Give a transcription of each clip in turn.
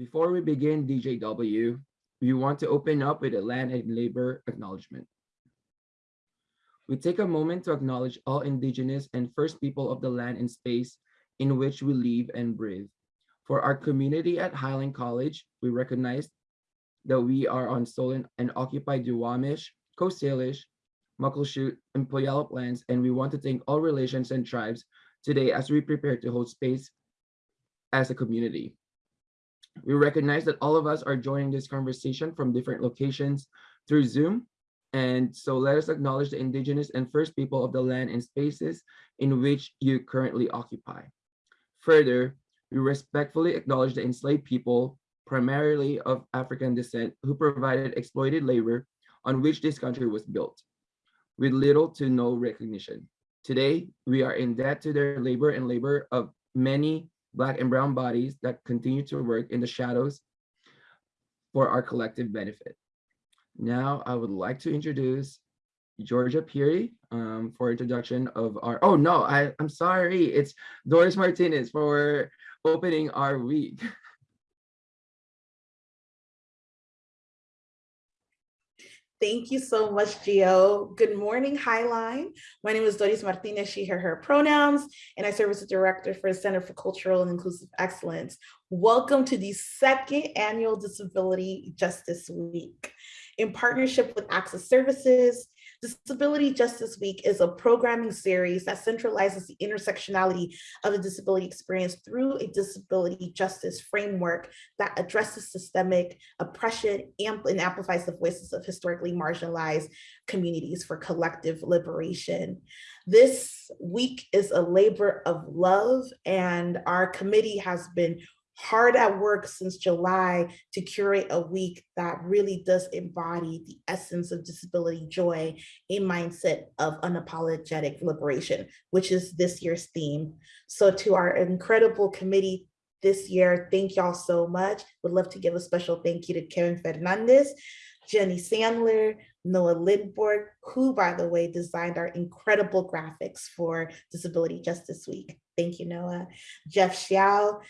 Before we begin DJW, we want to open up with a land and labor acknowledgement. We take a moment to acknowledge all indigenous and first people of the land and space in which we live and breathe. For our community at Highline College, we recognize that we are on stolen and occupied Duwamish, Coast Salish, Muckleshoot, and Puyallup lands, and we want to thank all relations and tribes today as we prepare to hold space as a community. We recognize that all of us are joining this conversation from different locations through Zoom. And so let us acknowledge the indigenous and first people of the land and spaces in which you currently occupy. Further, we respectfully acknowledge the enslaved people, primarily of African descent, who provided exploited labor on which this country was built, with little to no recognition. Today, we are in debt to their labor and labor of many Black and brown bodies that continue to work in the shadows for our collective benefit. Now, I would like to introduce Georgia Peary um, for introduction of our, oh no, I, I'm sorry, it's Doris Martinez for opening our week. Thank you so much, Gio. Good morning, Highline. My name is Doris Martinez, she, her, her pronouns, and I serve as the director for the Center for Cultural and Inclusive Excellence. Welcome to the second annual Disability Justice Week. In partnership with Access Services, Disability Justice Week is a programming series that centralizes the intersectionality of the disability experience through a disability justice framework that addresses systemic oppression and amplifies the voices of historically marginalized communities for collective liberation. This week is a labor of love and our committee has been hard at work since July to curate a week that really does embody the essence of disability joy, a mindset of unapologetic liberation, which is this year's theme. So to our incredible committee this year, thank y'all so much. Would love to give a special thank you to Karen Fernandez, Jenny Sandler, Noah Lindborg, who, by the way, designed our incredible graphics for Disability Justice Week. Thank you, Noah. Jeff Xiao,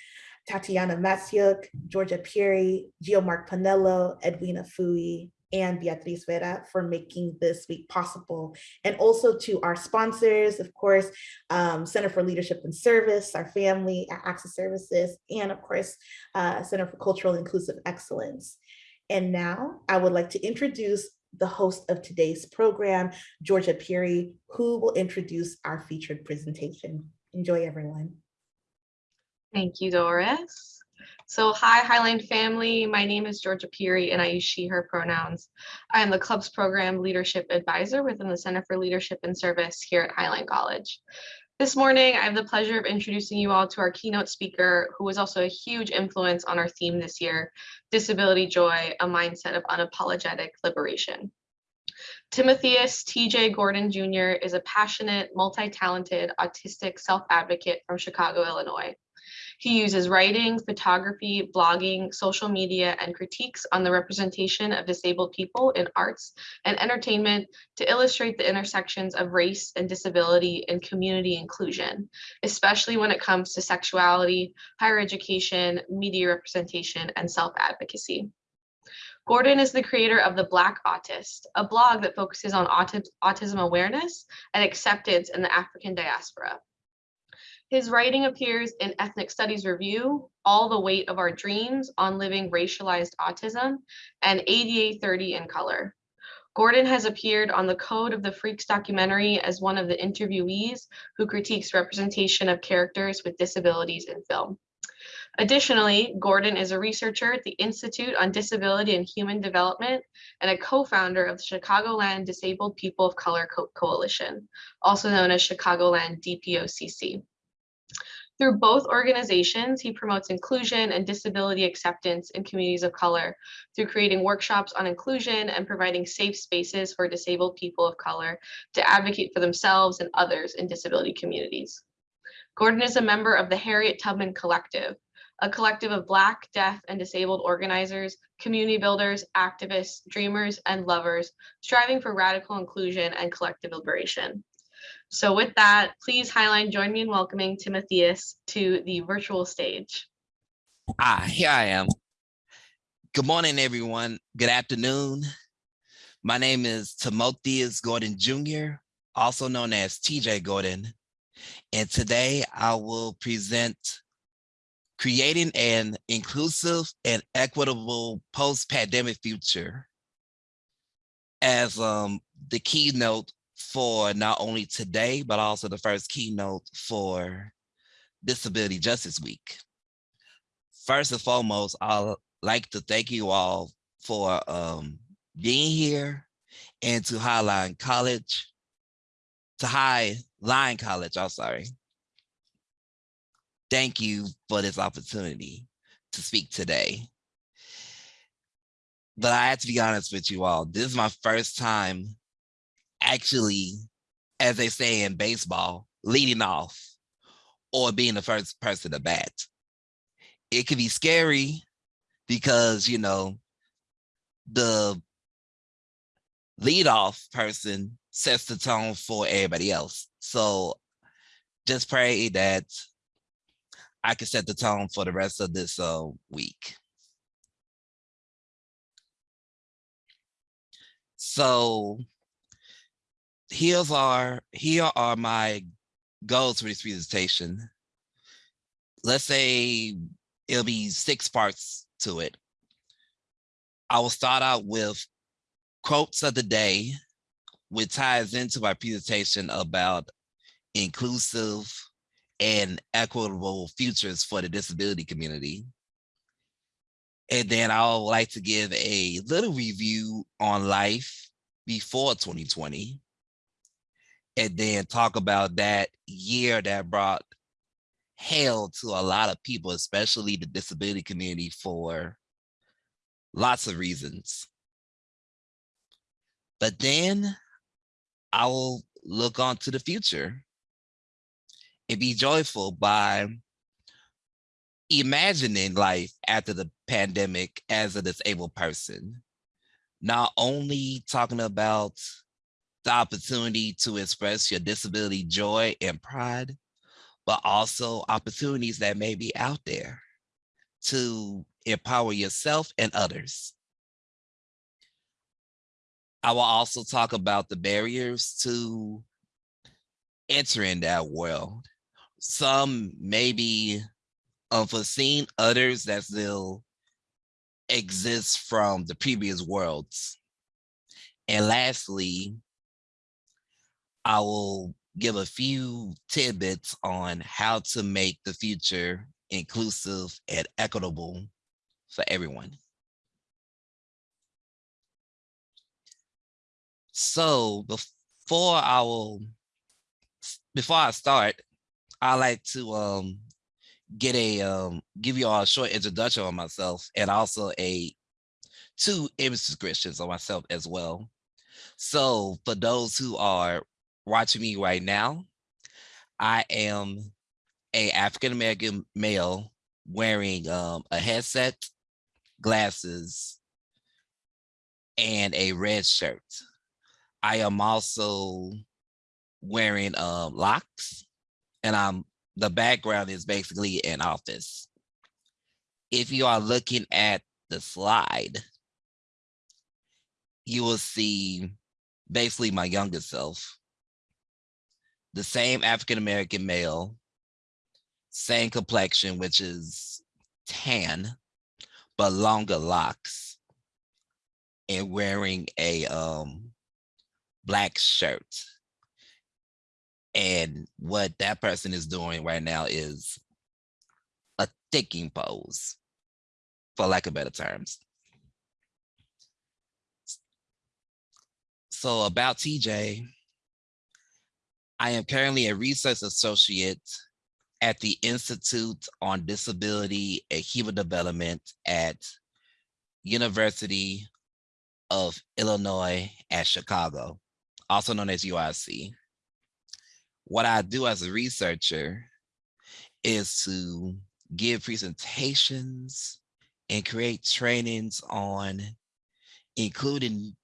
Tatiana Matsiuk, Georgia Peary, Gio Panello, Edwina Fui, and Beatriz Vera for making this week possible. And also to our sponsors, of course, um, Center for Leadership and Service, our family at Access Services, and of course, uh, Center for Cultural Inclusive Excellence. And now I would like to introduce the host of today's program, Georgia Peary, who will introduce our featured presentation. Enjoy everyone. Thank you, Doris. So hi, Highline family. My name is Georgia Peary and I use she, her pronouns. I am the club's program leadership advisor within the Center for Leadership and Service here at Highline College. This morning, I have the pleasure of introducing you all to our keynote speaker, who was also a huge influence on our theme this year, Disability Joy, a mindset of unapologetic liberation. Timotheus T.J. Gordon Jr. is a passionate, multi-talented, autistic self-advocate from Chicago, Illinois. He uses writing, photography, blogging, social media, and critiques on the representation of disabled people in arts and entertainment to illustrate the intersections of race and disability and community inclusion, especially when it comes to sexuality, higher education, media representation, and self-advocacy. Gordon is the creator of The Black Autist, a blog that focuses on autism awareness and acceptance in the African diaspora. His writing appears in Ethnic Studies Review, All the Weight of Our Dreams on Living Racialized Autism, and ADA 30 in Color. Gordon has appeared on the Code of the Freaks documentary as one of the interviewees who critiques representation of characters with disabilities in film. Additionally, Gordon is a researcher at the Institute on Disability and Human Development and a co-founder of the Chicagoland Disabled People of Color Co Coalition, also known as Chicagoland DPOCC. Through both organizations, he promotes inclusion and disability acceptance in communities of color through creating workshops on inclusion and providing safe spaces for disabled people of color to advocate for themselves and others in disability communities. Gordon is a member of the Harriet Tubman Collective, a collective of Black, Deaf, and disabled organizers, community builders, activists, dreamers, and lovers, striving for radical inclusion and collective liberation. So with that, please Highline join me in welcoming Timotheus to the virtual stage. Ah, here I am. Good morning, everyone. Good afternoon. My name is Timotheus Gordon Jr., also known as TJ Gordon. And today I will present creating an inclusive and equitable post-pandemic future as um, the keynote for not only today, but also the first keynote for Disability Justice Week. First and foremost, I'd like to thank you all for um, being here and to Highline College, to Highline College, I'm sorry. Thank you for this opportunity to speak today. But I have to be honest with you all, this is my first time actually, as they say in baseball, leading off or being the first person to bat. It can be scary because, you know, the leadoff person sets the tone for everybody else. So just pray that I can set the tone for the rest of this uh, week. So here's our, here are my goals for this presentation. Let's say it'll be six parts to it. I will start out with quotes of the day, which ties into my presentation about inclusive and equitable futures for the disability community. And then I would like to give a little review on life before 2020. And then talk about that year that brought hell to a lot of people, especially the disability community for lots of reasons. But then I will look on to the future and be joyful by imagining life after the pandemic as a disabled person. Not only talking about the opportunity to express your disability joy and pride, but also opportunities that may be out there to empower yourself and others. I will also talk about the barriers to entering that world. Some may be unforeseen, others that still exist from the previous worlds. And lastly, I will give a few tidbits on how to make the future inclusive and equitable for everyone. So before I will, before I start, I like to um, get a um, give you all a short introduction on myself and also a two image descriptions on myself as well. So for those who are watching me right now, I am a African-American male wearing um, a headset, glasses, and a red shirt. I am also wearing um, locks and I'm the background is basically an office. If you are looking at the slide, you will see basically my younger self, the same African-American male, same complexion, which is tan, but longer locks and wearing a um, black shirt. And what that person is doing right now is a thinking pose, for lack of better terms. So about TJ, I am currently a research associate at the Institute on Disability and Human Development at University of Illinois at Chicago, also known as UIC what I do as a researcher is to give presentations and create trainings on including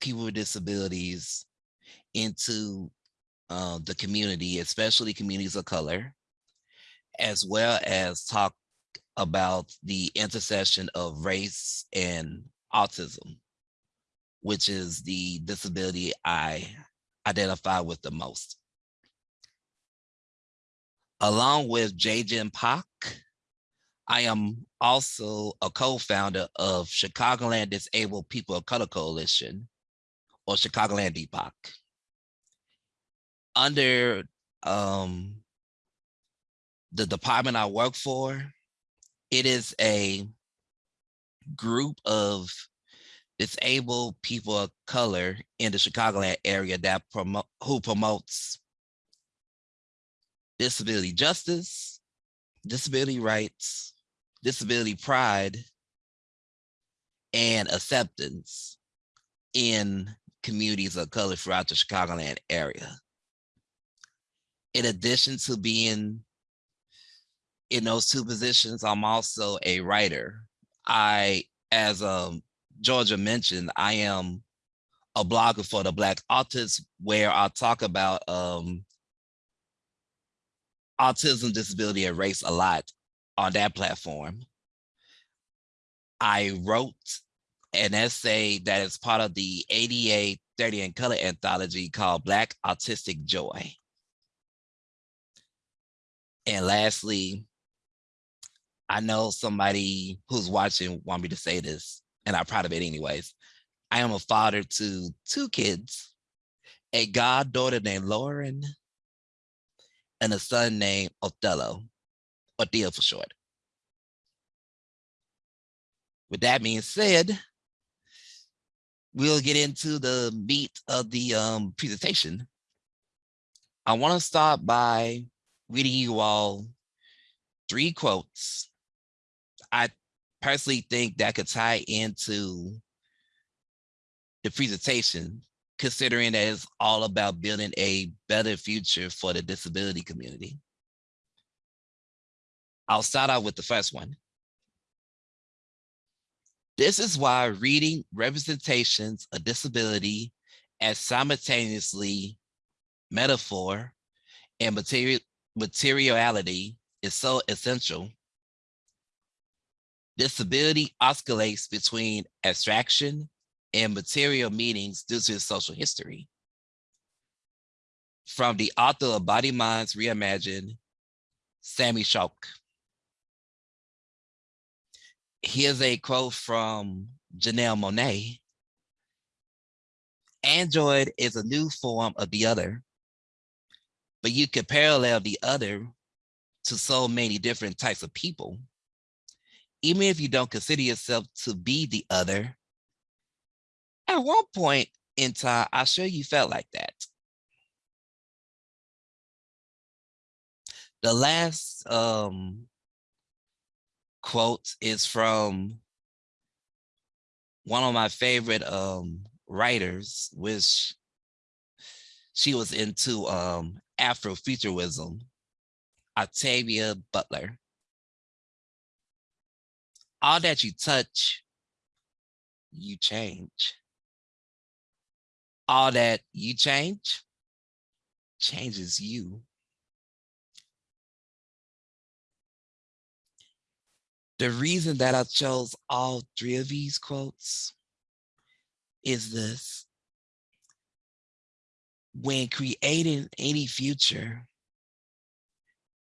people with disabilities into uh, the community, especially communities of color, as well as talk about the intersection of race and autism, which is the disability I identify with the most. Along with JGen Pak, I am also a co-founder of Chicagoland Disabled People of Color Coalition, or Chicagoland DPOC. Under um, the department I work for, it is a group of disabled people of color in the Chicagoland area that promote who promotes disability justice, disability rights, disability pride, and acceptance in communities of color throughout the Chicagoland area. In addition to being in those two positions, I'm also a writer. I, as um, Georgia mentioned, I am a blogger for the Black Autists where I talk about um, autism, disability, and race a lot on that platform. I wrote an essay that is part of the ADA 30 in Color anthology called Black Autistic Joy. And lastly, I know somebody who's watching want me to say this, and I'm proud of it anyways. I am a father to two kids, a goddaughter named Lauren, and a son named Othello, or for short. With that being said, we'll get into the meat of the um, presentation. I want to start by reading you all three quotes. I personally think that could tie into the presentation, considering that it's all about building a better future for the disability community. I'll start out with the first one. This is why reading representations of disability as simultaneously metaphor and material materiality is so essential. Disability oscillates between abstraction and material meanings due to its social history. From the author of Bodyminds Reimagined, Sami Schalk. Here's a quote from Janelle Monáe. Android is a new form of the other, but you can parallel the other to so many different types of people. Even if you don't consider yourself to be the other, at one point in time, I'm sure you felt like that. The last um, quote is from one of my favorite um, writers, which she was into um, Afrofuturism, Octavia Butler. All that you touch, you change. All that you change, changes you. The reason that I chose all three of these quotes is this. When creating any future,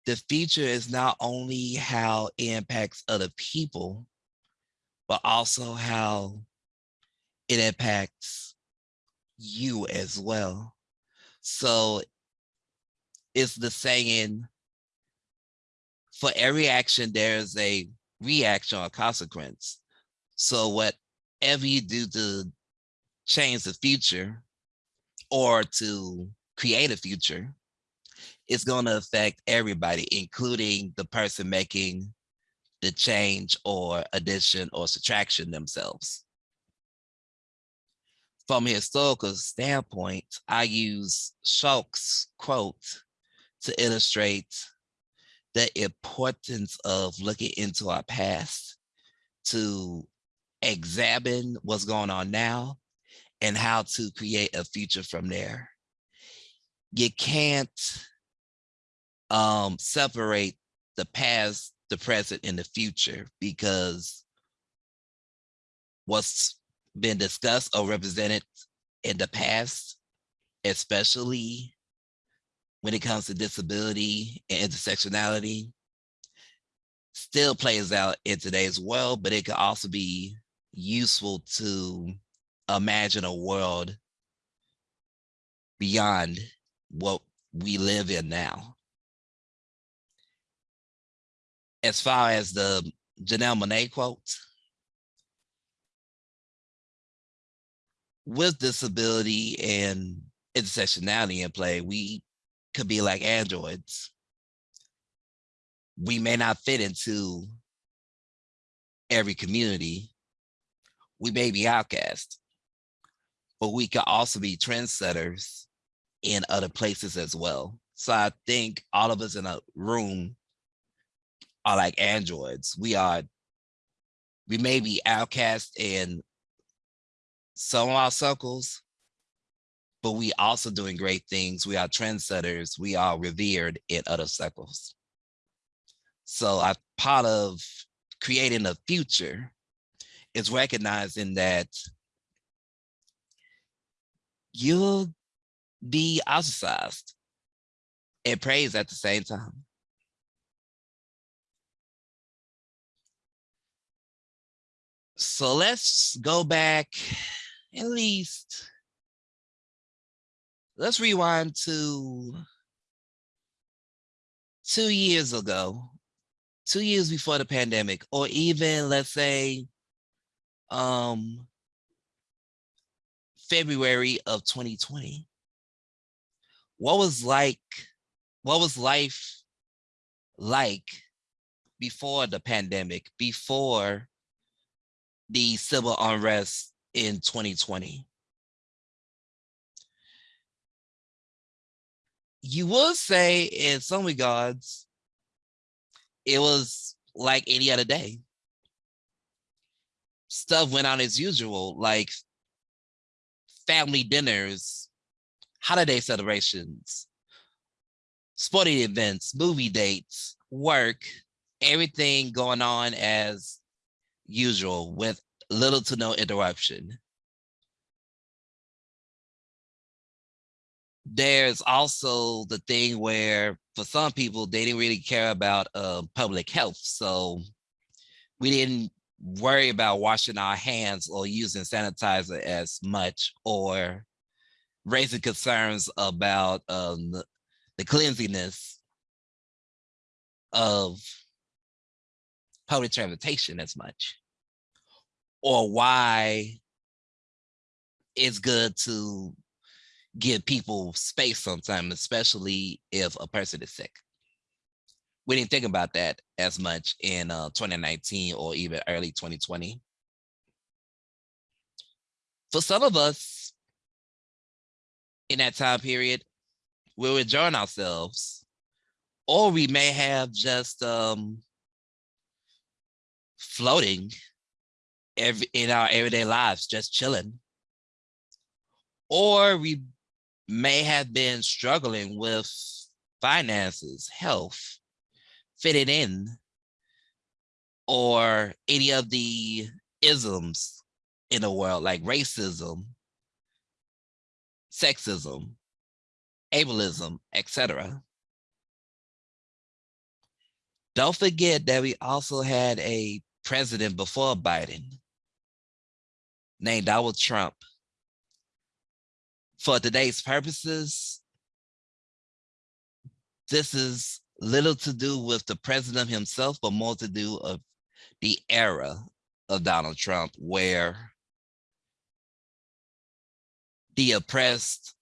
the future is not only how it impacts other people, but also how it impacts you as well. So it's the saying, for every action, there's a reaction or consequence. So whatever you do to change the future or to create a future, it's going to affect everybody, including the person making the change or addition or subtraction themselves. From a historical standpoint, I use Schalk's quote to illustrate the importance of looking into our past to examine what's going on now and how to create a future from there. You can't um, separate the past the present and the future because what's been discussed or represented in the past, especially when it comes to disability and intersectionality, still plays out in today's world, but it could also be useful to imagine a world beyond what we live in now. As far as the Janelle Monáe quote, with disability and intersectionality in play, we could be like androids. We may not fit into every community. We may be outcast, but we could also be trendsetters in other places as well. So I think all of us in a room are like androids. We are, we may be outcast in some of our circles, but we also doing great things. We are trendsetters. We are revered in other circles. So I part of creating a future is recognizing that you'll be ostracized and praised at the same time. So let's go back at least. Let's rewind to two years ago, two years before the pandemic, or even let's say um, February of 2020. What was like, what was life like before the pandemic, before the civil unrest in 2020? You would say in some regards, it was like any other day. Stuff went on as usual, like family dinners, holiday celebrations, sporting events, movie dates, work, everything going on as usual with little to no interruption. There's also the thing where for some people, they didn't really care about uh, public health. So we didn't worry about washing our hands or using sanitizer as much or raising concerns about um, the, cleanliness of public transportation as much or why it's good to give people space sometimes, especially if a person is sick. We didn't think about that as much in uh, 2019 or even early 2020. For some of us in that time period, we were enjoying ourselves, or we may have just um, floating every in our everyday lives, just chilling. Or we may have been struggling with finances, health, fitting in, or any of the isms in the world like racism, sexism, ableism, etc. Don't forget that we also had a president before Biden named Donald Trump. For today's purposes, this is little to do with the president himself, but more to do of the era of Donald Trump, where the oppressed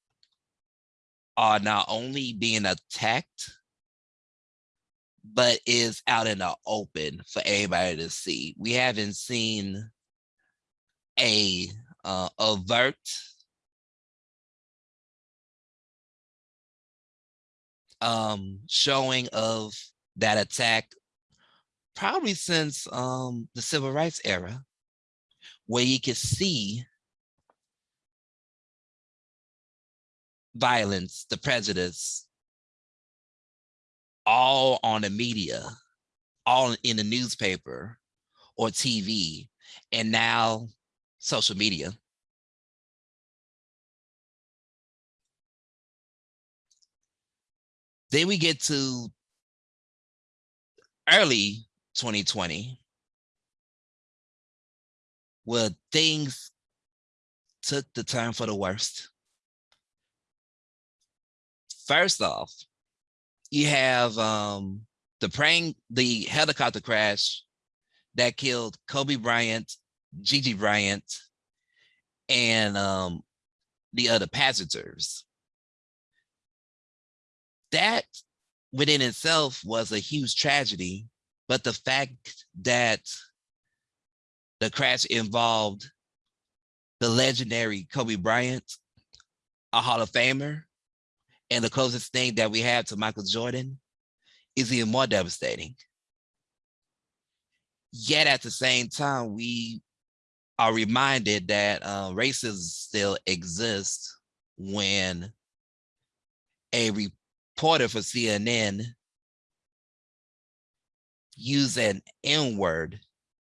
are not only being attacked, but is out in the open for everybody to see. We haven't seen a uh, overt um, showing of that attack probably since um, the civil rights era, where you could see violence, the prejudice, all on the media all in the newspaper or TV, and now social media. Then we get to early 2020, where things took the turn for the worst. First off, you have um, the praying, the helicopter crash that killed Kobe Bryant, Gigi Bryant, and um, the other passengers. That within itself was a huge tragedy, but the fact that the crash involved the legendary Kobe Bryant, a Hall of Famer, and the closest thing that we have to Michael Jordan is even more devastating. Yet at the same time, we are reminded that uh, racism still exists when a reporter for CNN used an N-word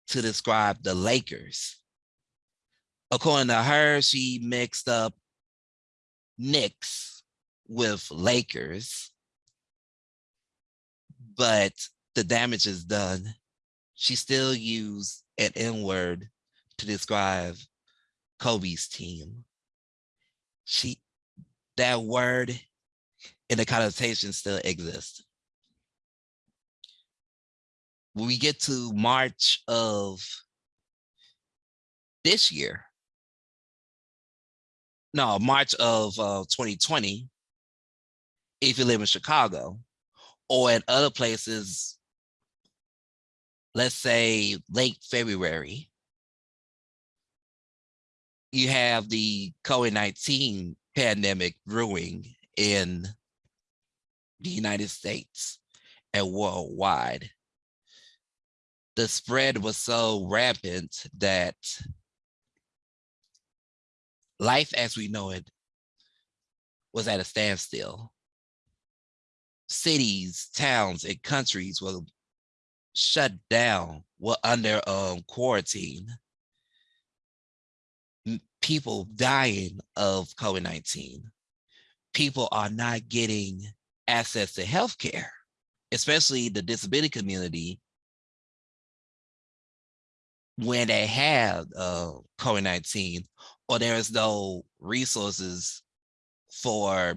to describe the Lakers. According to her, she mixed up Knicks with Lakers, but the damage is done. She still used an N-word to describe Kobe's team. She, that word and the connotation still exists. When we get to March of this year, no, March of uh, 2020, if you live in Chicago or at other places, let's say late February, you have the COVID-19 pandemic brewing in the United States and worldwide. The spread was so rampant that life as we know it was at a standstill. Cities, towns, and countries were shut down, were under um, quarantine. People dying of COVID-19. People are not getting access to healthcare, especially the disability community when they have uh, COVID-19 or there is no resources for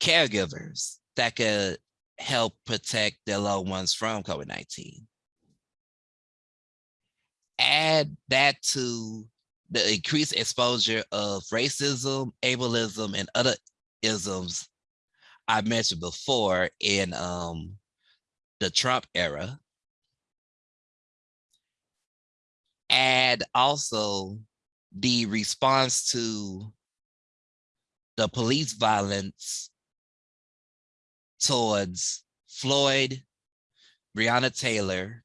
caregivers that could help protect their loved ones from COVID-19. Add that to the increased exposure of racism, ableism, and other isms I mentioned before in um, the Trump era. And also the response to the police violence towards Floyd, Breonna Taylor,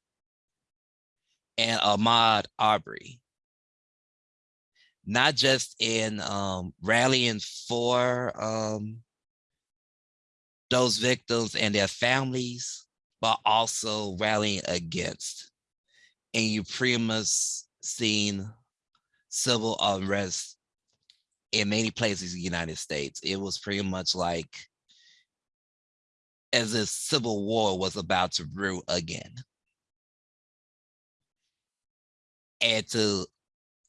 and Ahmaud Arbery. Not just in um, rallying for um, those victims and their families, but also rallying against. And you pretty much seen civil unrest in many places in the United States. It was pretty much like as if civil war was about to brew again. And to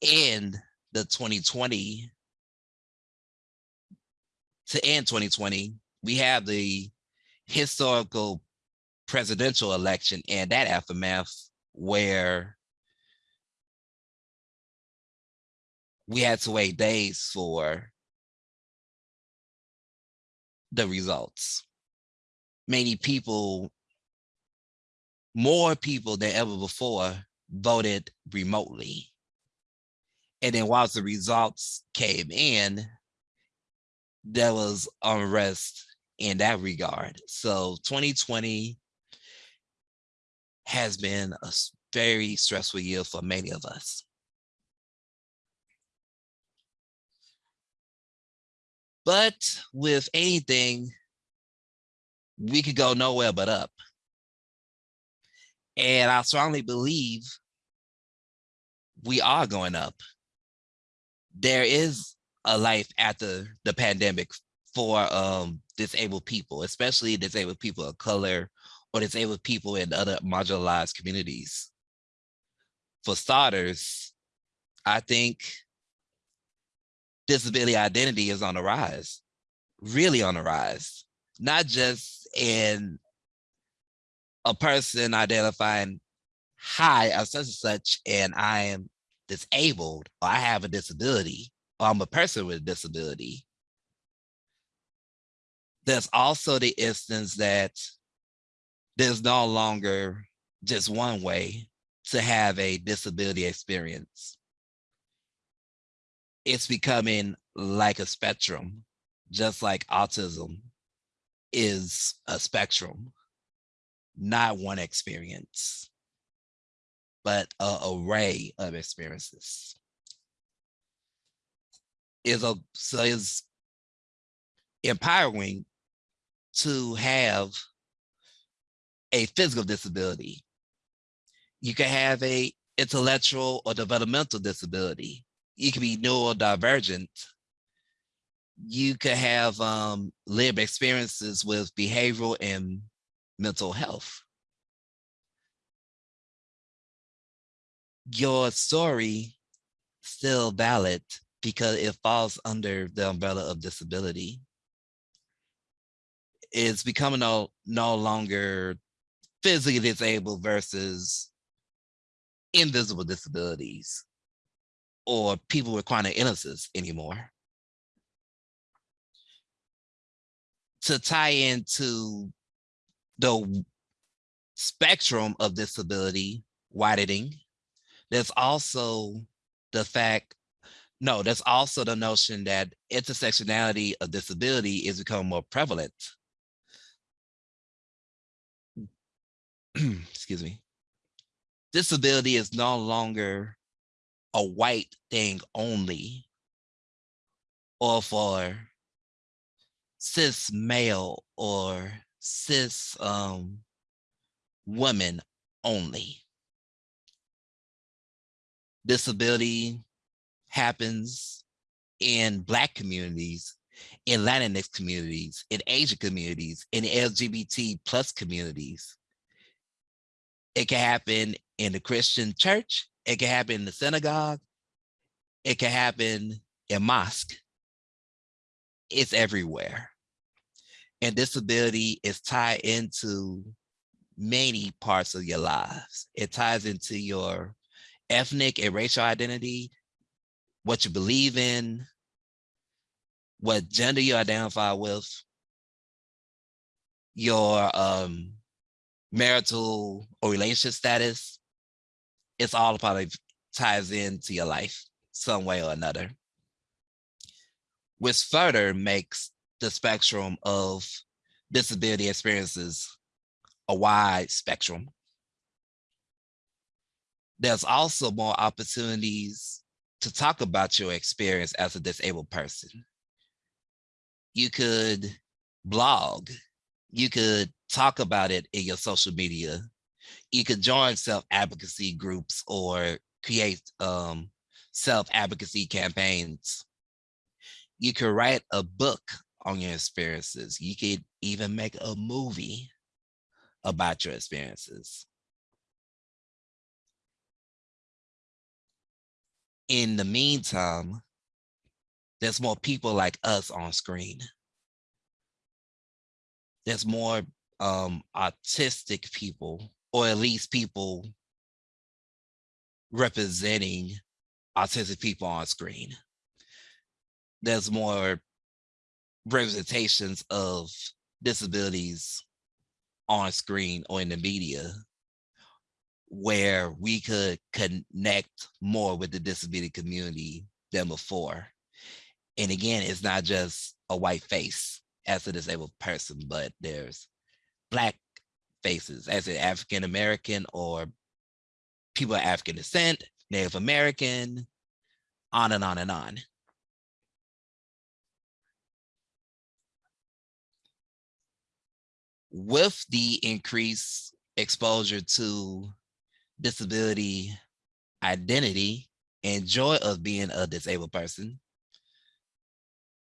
end the 2020, to end 2020, we have the historical presidential election and that aftermath where we had to wait days for the results. Many people, more people than ever before voted remotely. And then whilst the results came in, there was unrest in that regard. So 2020 has been a very stressful year for many of us. But with anything, we could go nowhere but up. And I strongly believe we are going up. There is a life after the pandemic for um, disabled people, especially disabled people of color or disabled people in other marginalized communities. For starters, I think disability identity is on the rise, really on the rise, not just in a person identifying, hi, I'm such and such, and I am disabled, or I have a disability, or I'm a person with a disability. There's also the instance that there's no longer just one way to have a disability experience. It's becoming like a spectrum, just like autism is a spectrum, not one experience, but an array of experiences. Is a so is empowering to have a physical disability. You can have a intellectual or developmental disability. You can be neurodivergent. You could have um, lived experiences with behavioral and mental health. Your story still valid because it falls under the umbrella of disability. It's becoming no, no longer physically disabled versus invisible disabilities or people with chronic illnesses anymore. To tie into the spectrum of disability widening, there's also the fact, no, there's also the notion that intersectionality of disability is becoming more prevalent. excuse me, disability is no longer a white thing only or for cis male or cis um, women only. Disability happens in Black communities, in Latinx communities, in Asian communities, in LGBT plus communities. It can happen in the Christian church. It can happen in the synagogue. It can happen in mosque. It's everywhere. And disability is tied into many parts of your lives. It ties into your ethnic and racial identity, what you believe in, what gender you identify with, your um, marital or relationship status, it's all probably ties into your life some way or another. Which further makes the spectrum of disability experiences a wide spectrum. There's also more opportunities to talk about your experience as a disabled person. You could blog, you could talk about it in your social media. You could join self-advocacy groups or create um, self-advocacy campaigns. You could write a book on your experiences. You could even make a movie about your experiences. In the meantime, there's more people like us on screen. There's more um, autistic people, or at least people representing autistic people on screen. There's more representations of disabilities on screen or in the media where we could connect more with the disability community than before. And again, it's not just a white face as a disabled person, but there's black faces as an African American or people of African descent, Native American, on and on and on. With the increased exposure to disability identity and joy of being a disabled person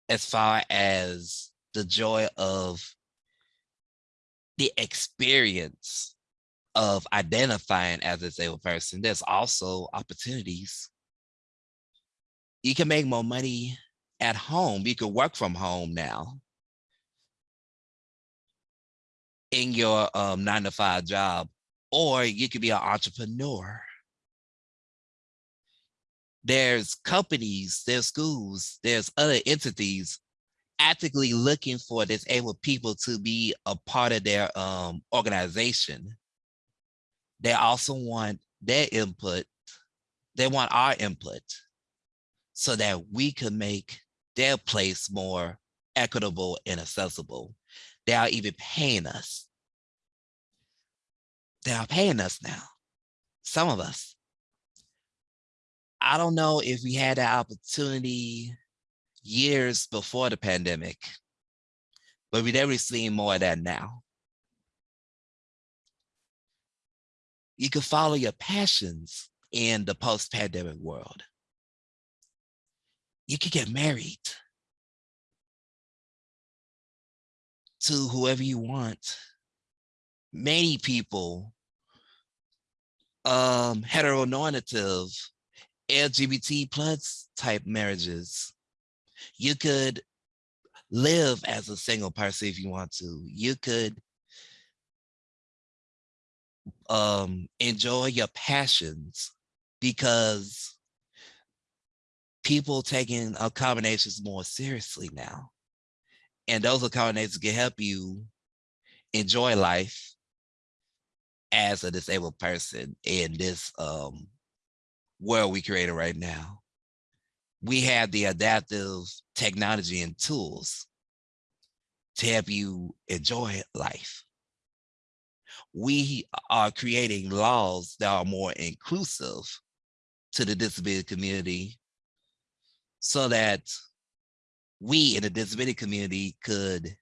as far as the joy of the experience of identifying as a disabled person, there's also opportunities. You can make more money at home. You can work from home now in your um, nine to five job, or you could be an entrepreneur. There's companies, there's schools, there's other entities actively looking for disabled people to be a part of their um, organization. They also want their input. They want our input so that we can make their place more equitable and accessible. They are even paying us. They are paying us now, some of us. I don't know if we had that opportunity years before the pandemic, but we definitely seeing more of that now. You can follow your passions in the post-pandemic world. You could get married to whoever you want. Many people, um, heteronormative, LGBT plus type marriages. You could live as a single person if you want to. You could um, enjoy your passions because people taking accommodations more seriously now. And those accommodations can help you enjoy life as a disabled person in this um, world we created right now. We have the adaptive technology and tools to help you enjoy life. We are creating laws that are more inclusive to the disability community so that we in the disability community could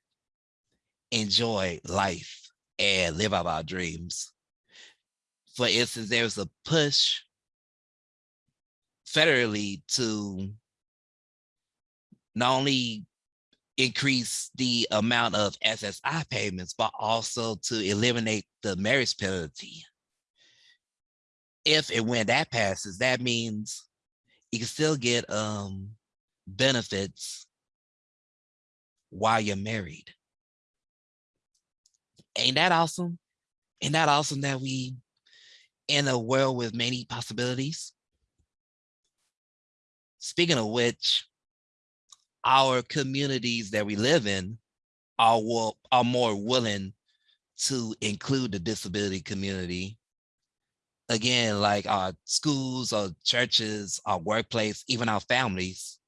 enjoy life and live out our dreams. For instance, there's a push federally to not only increase the amount of SSI payments, but also to eliminate the marriage penalty. If and when that passes, that means you can still get um, benefits while you're married. Ain't that awesome? Ain't that awesome that we in a world with many possibilities? Speaking of which, our communities that we live in are, are more willing to include the disability community. Again, like our schools, our churches, our workplace, even our families.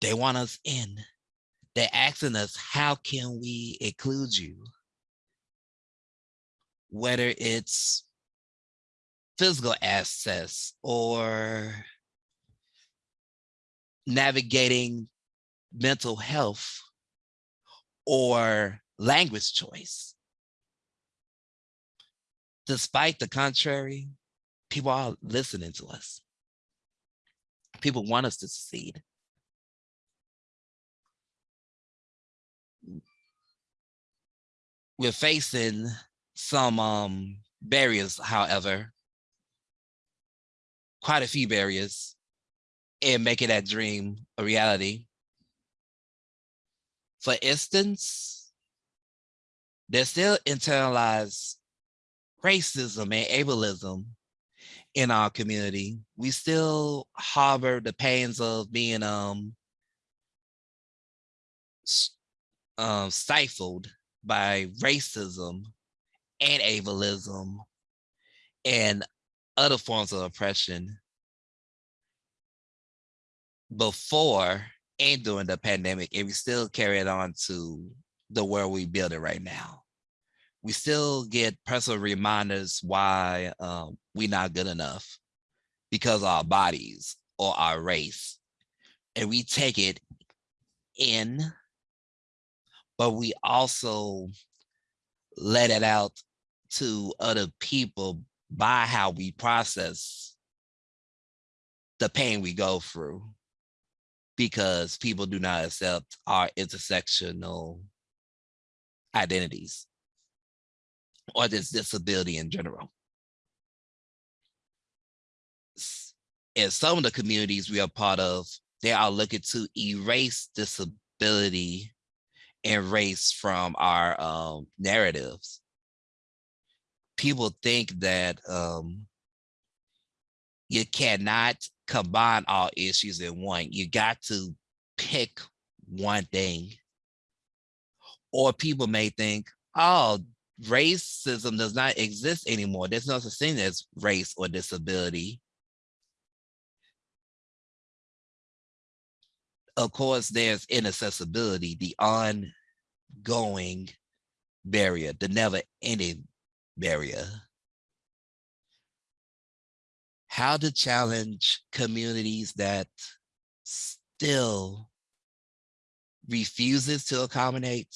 They want us in. They're asking us, how can we include you? Whether it's physical access or navigating mental health or language choice. Despite the contrary, people are listening to us. People want us to succeed. We're facing some um, barriers, however, quite a few barriers and making that dream a reality. For instance, there's still internalized racism and ableism in our community. We still harbor the pains of being um, uh, stifled by racism and ableism and other forms of oppression before and during the pandemic, and we still carry it on to the world we build it right now. We still get personal reminders why um, we're not good enough because our bodies or our race. And we take it in, but we also let it out to other people by how we process the pain we go through because people do not accept our intersectional identities or this disability in general. In some of the communities we are part of, they are looking to erase disability and race from our um, narratives. People think that um, you cannot combine all issues in one. You got to pick one thing. Or people may think, oh, racism does not exist anymore. There's no such thing as race or disability. Of course, there's inaccessibility, the ongoing barrier, the never ending barrier. How to challenge communities that still refuses to accommodate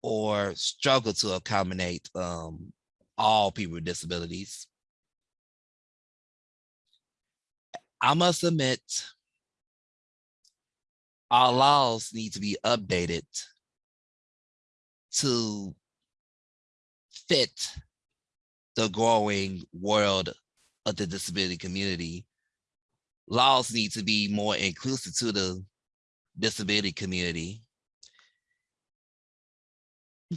or struggle to accommodate um, all people with disabilities. I must admit, our laws need to be updated to fit the growing world of the disability community. Laws need to be more inclusive to the disability community.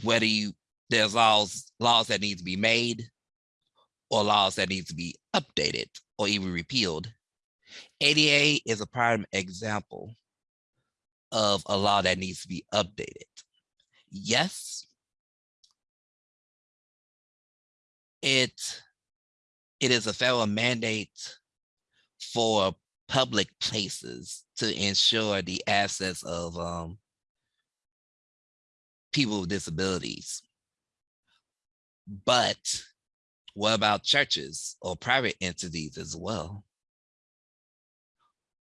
Whether you, there's laws, laws that need to be made or laws that need to be updated or even repealed. ADA is a prime example of a law that needs to be updated. Yes, it it is a federal mandate for public places to ensure the access of um, people with disabilities. But what about churches or private entities as well?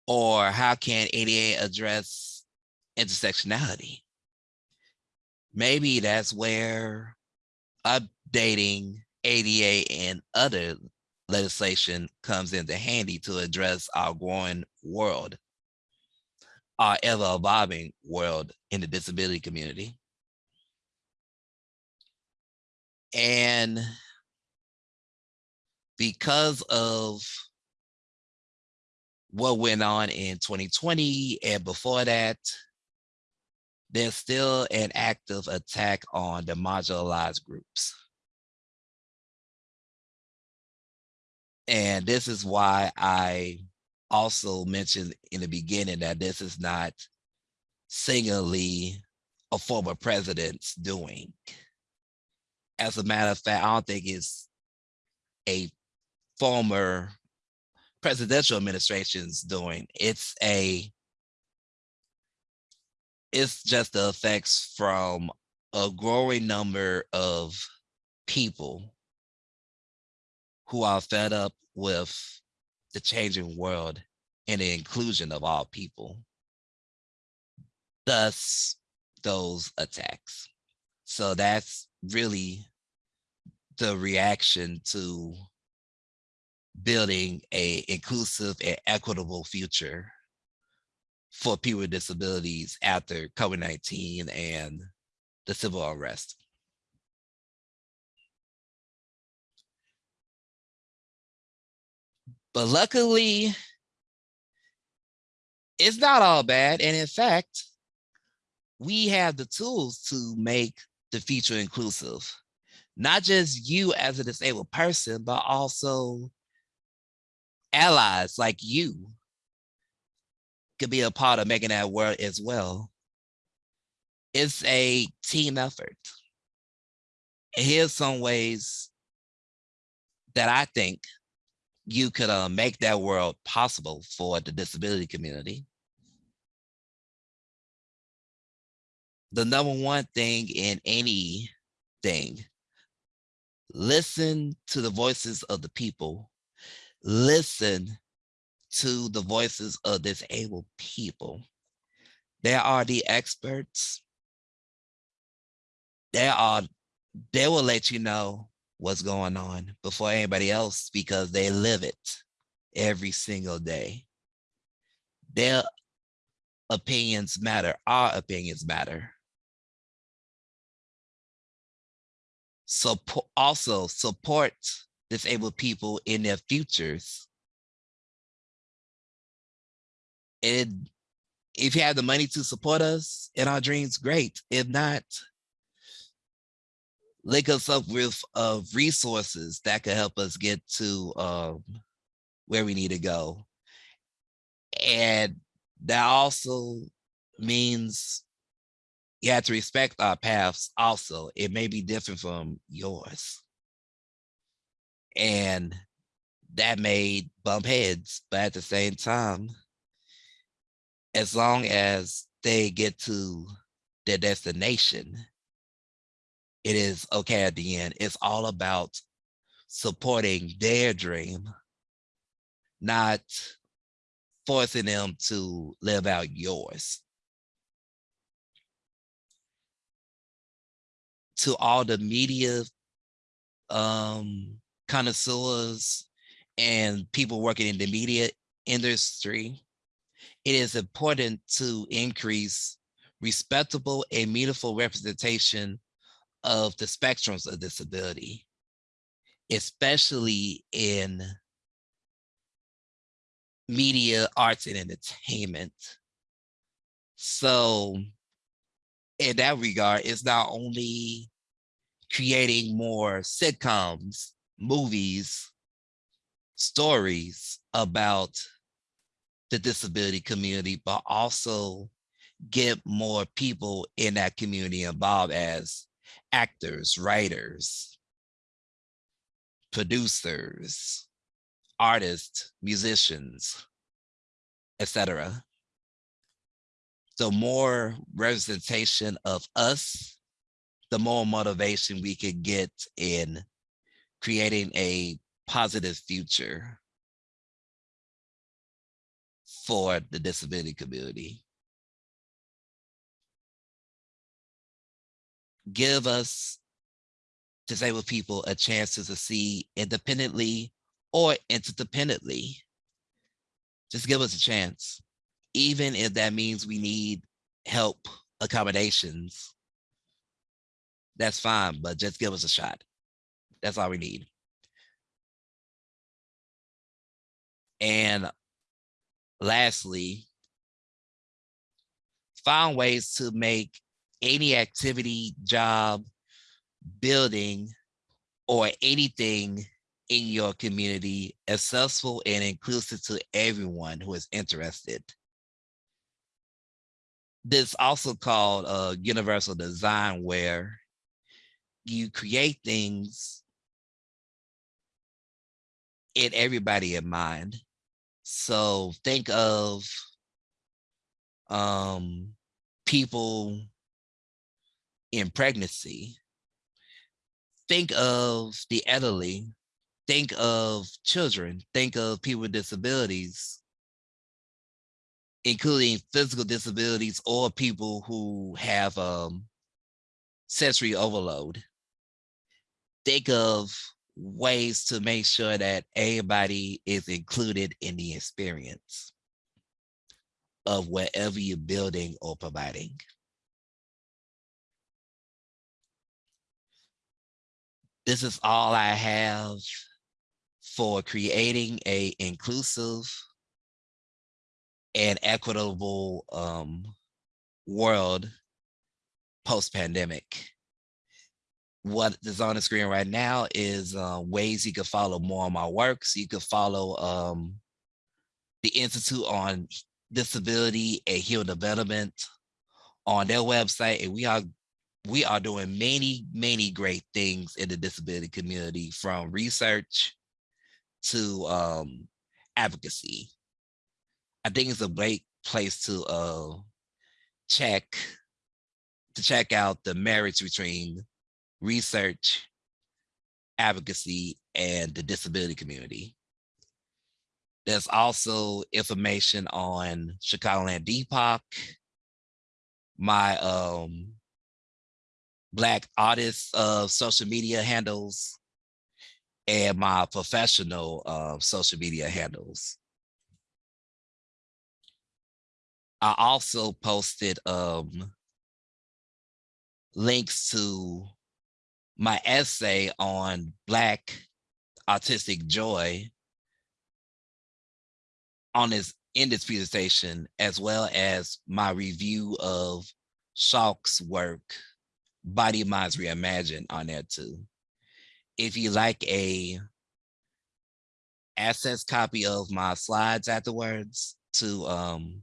Or how can ADA address intersectionality? Maybe that's where updating ADA and other legislation comes into handy to address our growing world, our ever evolving world in the disability community. And because of what went on in 2020 and before that, there's still an active attack on the marginalized groups. And this is why I also mentioned in the beginning that this is not singularly a former president's doing. As a matter of fact, I don't think it's a former presidential administration's doing. It's a, it's just the effects from a growing number of people who are fed up with the changing world and the inclusion of all people. Thus, those attacks. So that's really the reaction to building a inclusive and equitable future for people with disabilities after COVID-19 and the civil unrest. But luckily, it's not all bad. And in fact, we have the tools to make the future inclusive. Not just you as a disabled person, but also allies like you could be a part of making that work as well. It's a team effort. And here's some ways that I think you could uh, make that world possible for the disability community. The number one thing in anything, listen to the voices of the people. Listen to the voices of disabled people. There are the experts. There are, they will let you know what's going on before anybody else because they live it every single day. Their opinions matter, our opinions matter. Support, also support disabled people in their futures. And if you have the money to support us in our dreams, great. If not, link us up with uh, resources that could help us get to um, where we need to go. And that also means you have to respect our paths also. It may be different from yours. And that may bump heads, but at the same time, as long as they get to their destination, it is okay at the end. It's all about supporting their dream, not forcing them to live out yours. To all the media um, connoisseurs and people working in the media industry, it is important to increase respectable and meaningful representation of the spectrums of disability, especially in media, arts, and entertainment. So in that regard, it's not only creating more sitcoms, movies, stories about the disability community, but also get more people in that community involved as actors, writers, producers, artists, musicians, etc. The more representation of us, the more motivation we could get in creating a positive future for the disability community. Give us disabled people a chance to succeed independently or interdependently. Just give us a chance, even if that means we need help accommodations. That's fine, but just give us a shot. That's all we need. And lastly, find ways to make any activity, job, building, or anything in your community accessible and inclusive to everyone who is interested. This also called uh, universal design where you create things in everybody in mind. So think of um, people in pregnancy. Think of the elderly. Think of children. Think of people with disabilities, including physical disabilities or people who have um, sensory overload. Think of ways to make sure that everybody is included in the experience of whatever you're building or providing. This is all I have for creating a inclusive and equitable um, world post-pandemic. What is on the screen right now is uh, ways you can follow more of my works. You can follow um, the Institute on Disability and Human Development on their website, and we are we are doing many, many great things in the disability community from research to um, advocacy. I think it's a great place to uh, check to check out the marriage between research, advocacy, and the disability community. There's also information on Chicagoland DPOC, my um, Black artists uh, social media handles, and my professional uh, social media handles. I also posted um, links to my essay on Black autistic joy on this in this presentation, as well as my review of Schalk's work, Bodyminds Reimagined on there too. If you like a access copy of my slides afterwards to um,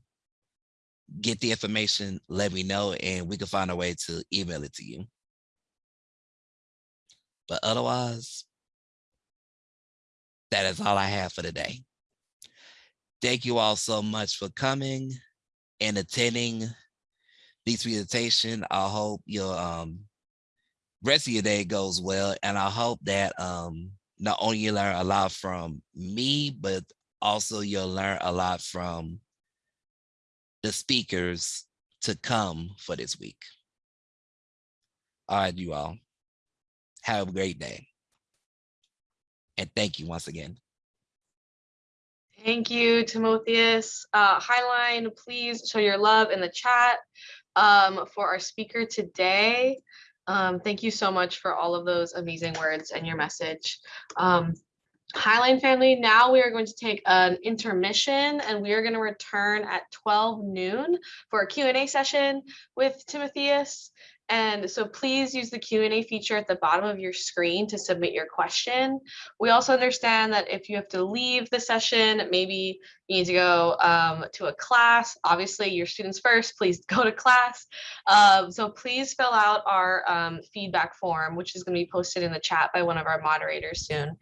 get the information, let me know and we can find a way to email it to you. But otherwise, that is all I have for today. Thank you all so much for coming and attending this presentation. I hope your um, rest of your day goes well. And I hope that um, not only you learn a lot from me, but also you'll learn a lot from the speakers to come for this week. All right, you all. Have a great day. And thank you once again. Thank you, Timotheus. Uh, Highline, please show your love in the chat um, for our speaker today. Um, thank you so much for all of those amazing words and your message. Um, Highline family, now we are going to take an intermission and we are going to return at 12 noon for a Q&A session with Timotheus. And so please use the Q&A feature at the bottom of your screen to submit your question. We also understand that if you have to leave the session, maybe you need to go um, to a class, obviously your students first, please go to class. Um, so please fill out our um, feedback form, which is gonna be posted in the chat by one of our moderators soon.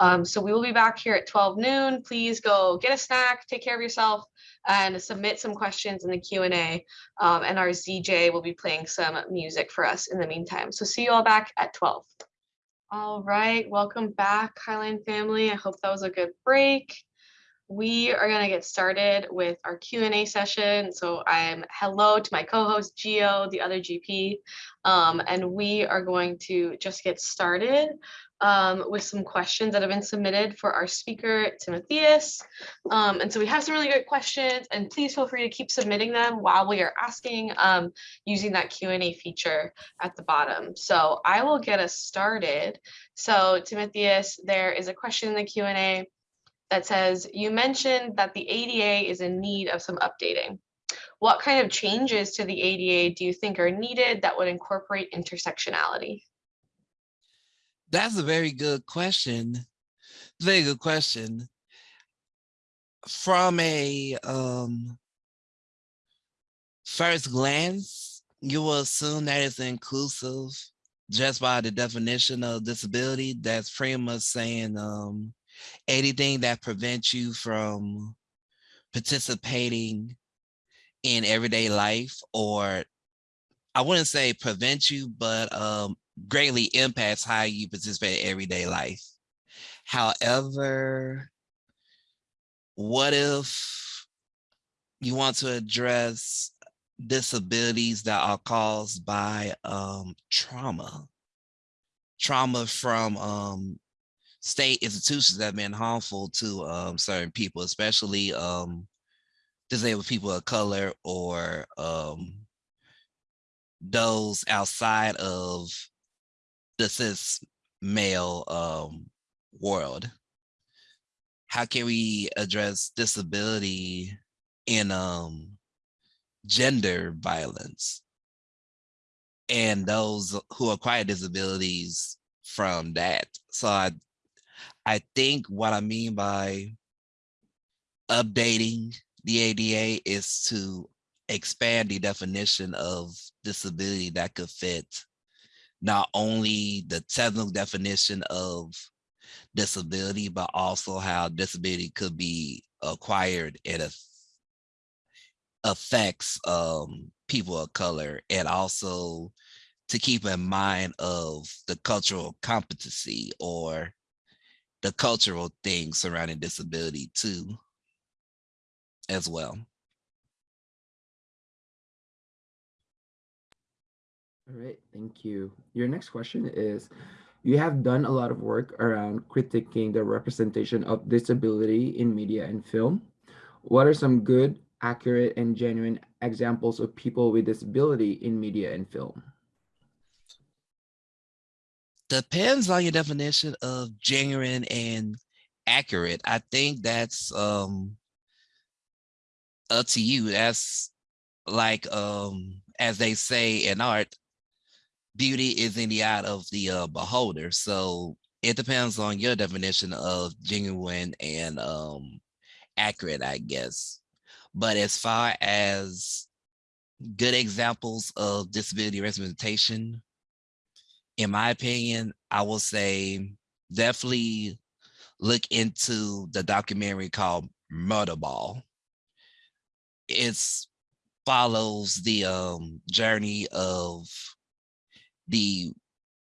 Um, so we will be back here at 12 noon. Please go get a snack, take care of yourself, and submit some questions in the Q&A. Um, and our ZJ will be playing some music for us in the meantime. So see you all back at 12. All right, welcome back, Highline family. I hope that was a good break. We are going to get started with our Q&A session. So I'm hello to my co-host Gio, the other GP, um, and we are going to just get started um, with some questions that have been submitted for our speaker, Timotheus. Um, and so we have some really great questions and please feel free to keep submitting them while we are asking um, using that Q&A feature at the bottom. So I will get us started. So Timotheus, there is a question in the Q&A that says, you mentioned that the ADA is in need of some updating. What kind of changes to the ADA do you think are needed that would incorporate intersectionality? That's a very good question. Very good question. From a um, first glance, you will assume that it's inclusive just by the definition of disability. That's pretty much saying um, anything that prevents you from participating in everyday life or I wouldn't say prevent you, but um, greatly impacts how you participate in everyday life. However, what if you want to address disabilities that are caused by um, trauma? Trauma from um, state institutions that have been harmful to um, certain people, especially um, disabled people of color or um, those outside of the cis male um, world. How can we address disability in um, gender violence and those who acquire disabilities from that? So I, I think what I mean by updating the ADA is to expand the definition of disability that could fit not only the technical definition of disability, but also how disability could be acquired and affects um, people of color and also to keep in mind of the cultural competency or the cultural things surrounding disability too as well. All right, thank you. Your next question is, You have done a lot of work around critiquing the representation of disability in media and film. What are some good, accurate, and genuine examples of people with disability in media and film? Depends on your definition of genuine and accurate. I think that's um up to you. That's like um as they say in art, beauty is in the eye of the uh, beholder. So it depends on your definition of genuine and um accurate, I guess. But as far as good examples of disability representation, in my opinion, I will say definitely look into the documentary called Murderball. It's follows the um, journey of the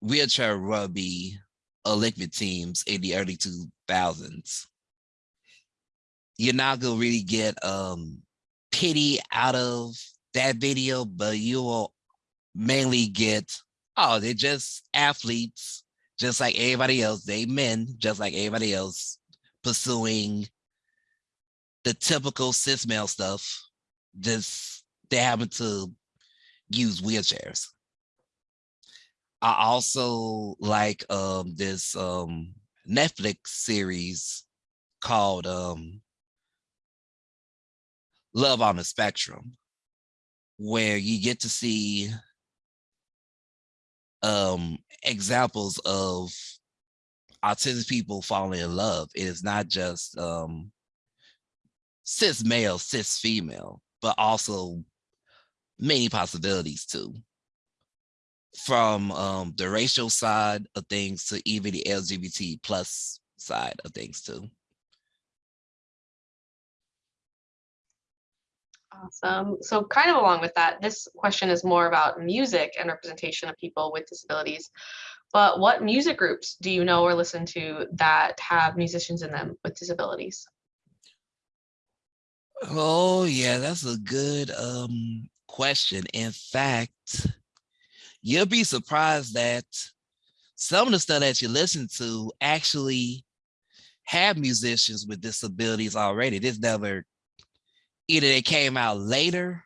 wheelchair rugby Olympic teams in the early 2000s. You're not gonna really get um, pity out of that video, but you will mainly get oh, they're just athletes, just like everybody else. They men, just like everybody else, pursuing the typical cis male stuff. Just they happen to use wheelchairs. I also like um, this um, Netflix series called um, Love on the Spectrum, where you get to see um examples of autistic people falling in love. It is not just um cis male, cis female, but also many possibilities too. From um the racial side of things to even the LGBT plus side of things too. Awesome. So kind of along with that, this question is more about music and representation of people with disabilities. But what music groups do you know or listen to that have musicians in them with disabilities? Oh yeah, that's a good um question. In fact, you'll be surprised that some of the stuff that you listen to actually have musicians with disabilities already. This never either they came out later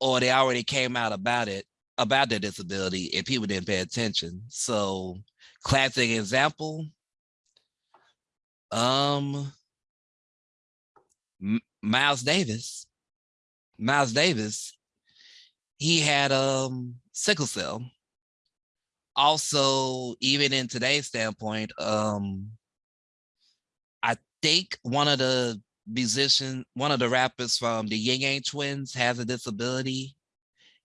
or they already came out about it, about their disability and people didn't pay attention. So classic example, um, M Miles Davis, Miles Davis, he had um sickle cell. Also, even in today's standpoint, um, I think one of the musician, one of the rappers from the Ying Yang Twins has a disability.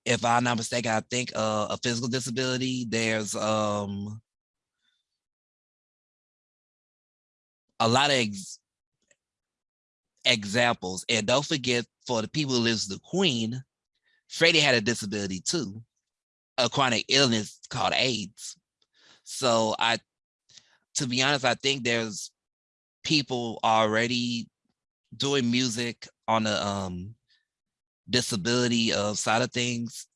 If I'm not mistaken, I think uh, a physical disability. There's um a lot of ex examples. And don't forget, for the people who lives the Queen, Freddie had a disability too, a chronic illness called AIDS. So I, to be honest, I think there's people already doing music on the um disability of side of things,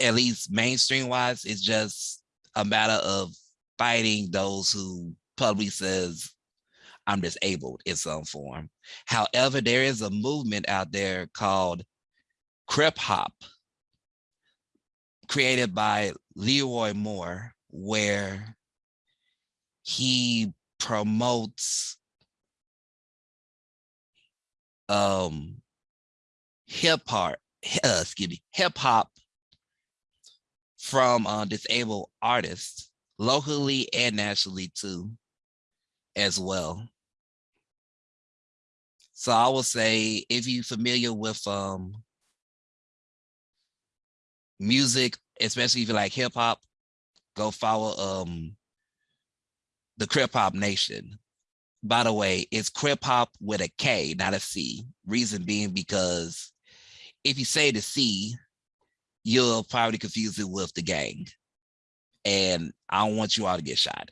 at least mainstream wise, it's just a matter of fighting those who publicly says I'm disabled in some form. However, there is a movement out there called Krip Hop, created by Leroy Moore, where he promotes um hip hop uh, excuse me hip hop from uh, disabled artists locally and nationally too as well. So i will say if you're familiar with um music especially if you like hip hop go follow um the Krip Hop Nation by the way, it's Krip Hop with a K, not a C. Reason being because if you say the C, you'll probably confuse it with the gang. And I don't want you all to get shot.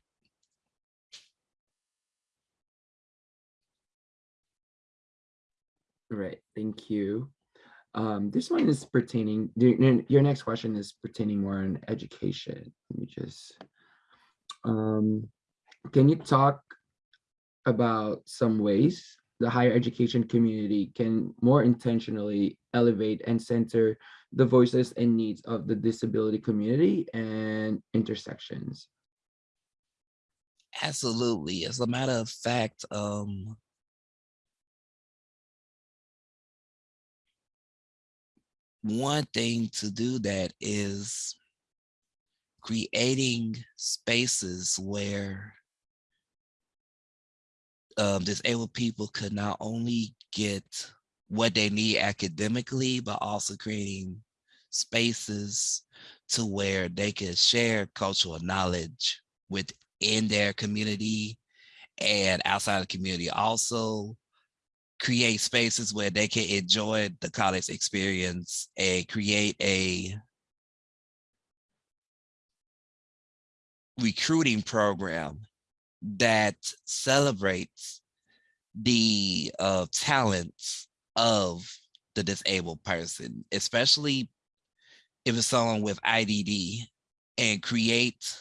Right, thank you. Um, this one is pertaining, your your next question is pertaining more on education. Let me just Um, can you talk about some ways the higher education community can more intentionally elevate and center the voices and needs of the disability community and intersections? Absolutely. As a matter of fact, um, one thing to do that is creating spaces where um, disabled people could not only get what they need academically, but also creating spaces to where they could share cultural knowledge within their community and outside the community. Also create spaces where they can enjoy the college experience and create a recruiting program that celebrates the uh, talents of the disabled person, especially if it's someone with IDD and create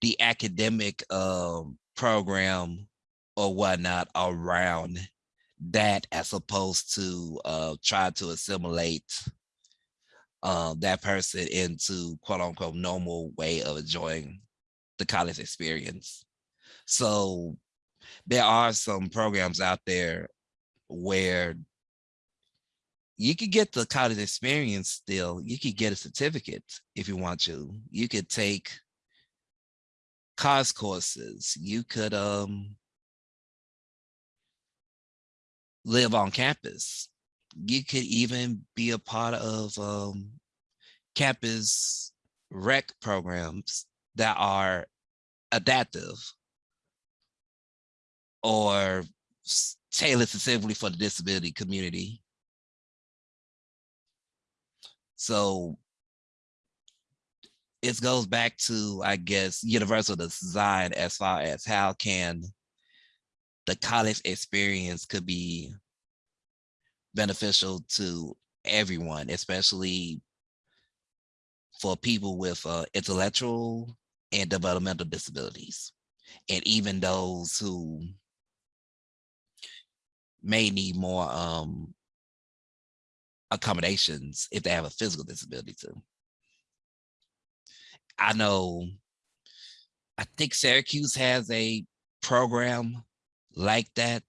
the academic um, program or whatnot around that as opposed to uh, try to assimilate uh, that person into quote unquote normal way of enjoying the college experience. So there are some programs out there where you could get the college experience still. You could get a certificate if you want to. You could take COS courses. You could um, live on campus. You could even be a part of um, campus rec programs that are adaptive or tailored specifically for the disability community. So it goes back to, I guess, universal design as far as how can the college experience could be beneficial to everyone, especially for people with uh, intellectual and developmental disabilities, and even those who may need more um, accommodations if they have a physical disability too. I know, I think Syracuse has a program like that.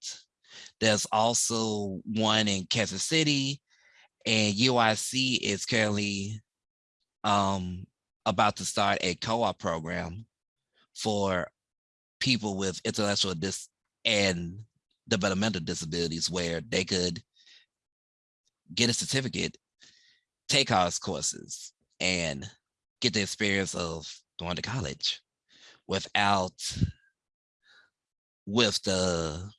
There's also one in Kansas City and UIC is currently um, about to start a co-op program for people with intellectual dis and developmental disabilities where they could get a certificate, take COS courses, and get the experience of going to college without with the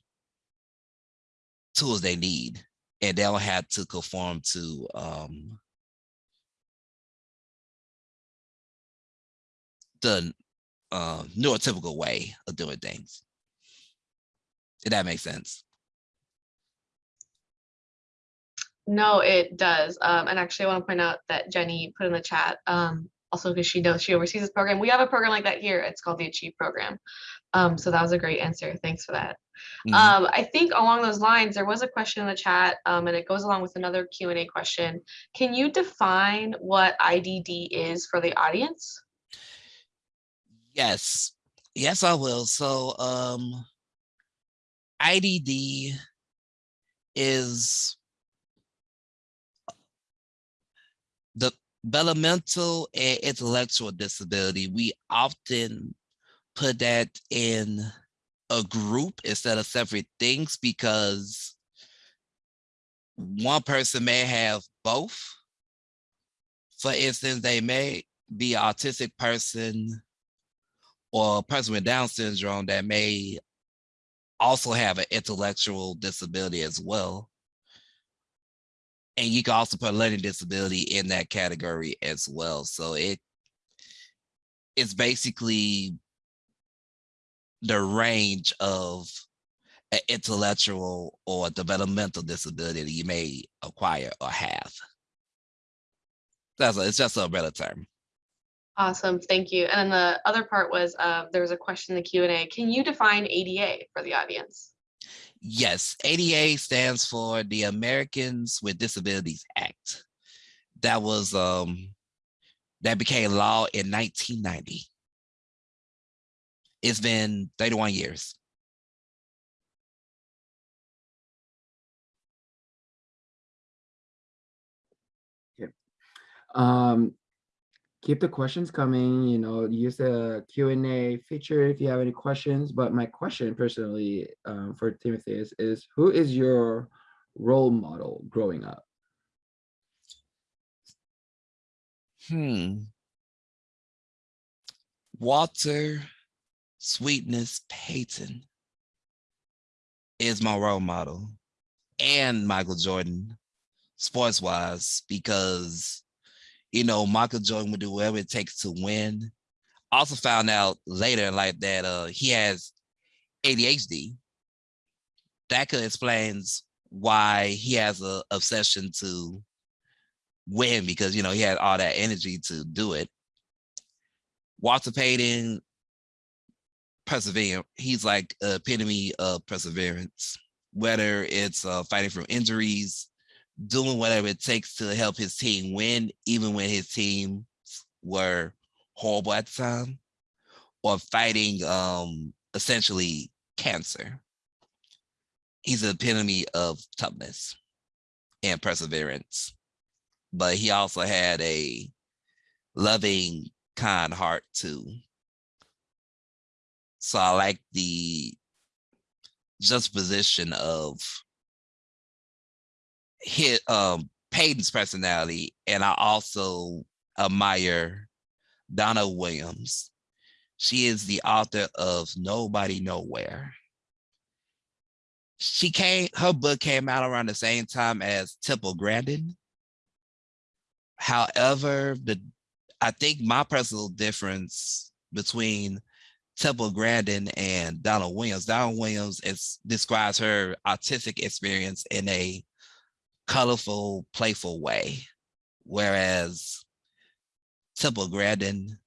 tools they need and they don't have to conform to um the uh, neurotypical way of doing things. Did that make sense? No, it does. Um, and actually, I want to point out that Jenny put in the chat, um, also because she knows she oversees this program. We have a program like that here. It's called the Achieve Program. Um, so that was a great answer. Thanks for that. Mhm. Um, I think along those lines, there was a question in the chat, um, and it goes along with another Q and A question. Can you define what IDD is for the audience? Yes, yes, I will. So um IDD is the developmental and intellectual disability. We often put that in a group instead of separate things because one person may have both. For instance, they may be an autistic person or a person with Down syndrome that may also have an intellectual disability as well. And you can also put learning disability in that category as well. So it it's basically the range of an intellectual or developmental disability that you may acquire or have. That's a, it's just a umbrella term. Awesome, thank you. And then the other part was, uh, there was a question in the Q and A. Can you define ADA for the audience? Yes, ADA stands for the Americans with Disabilities Act. That was, um, that became law in nineteen ninety. It's been thirty-one years. Um, keep the questions coming, you know, use the Q and A feature if you have any questions. But my question personally um, for Timothy is, is who is your role model growing up? Hmm. Walter Sweetness Payton is my role model and Michael Jordan sports wise because you know Michael Jordan would do whatever it takes to win. Also found out later in life that uh he has ADHD. That could explains why he has an obsession to win because you know he had all that energy to do it. Walter Payton, persevere. He's like epitome of perseverance. Whether it's uh, fighting from injuries, doing whatever it takes to help his team win, even when his team were horrible at the time, or fighting um, essentially cancer. He's the epitome of toughness and perseverance but he also had a loving, kind heart too. So I like the juxtaposition of his um Payton's personality, and I also admire Donna Williams. She is the author of Nobody Nowhere. She came, her book came out around the same time as Temple Grandin. However, the I think my personal difference between Temple Grandin and Donna Williams, Donna Williams is, describes her artistic experience in a colorful, playful way, whereas Temple Grandin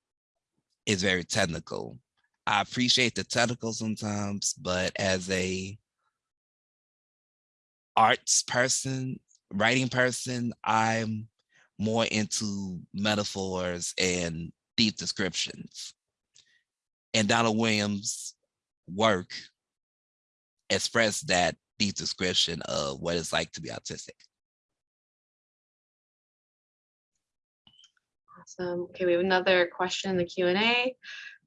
is very technical. I appreciate the technical sometimes, but as a arts person, writing person, I'm more into metaphors and deep descriptions. And Donald Williams' work expressed that deep description of what it's like to be autistic. Awesome. Okay, we have another question in the Q and A.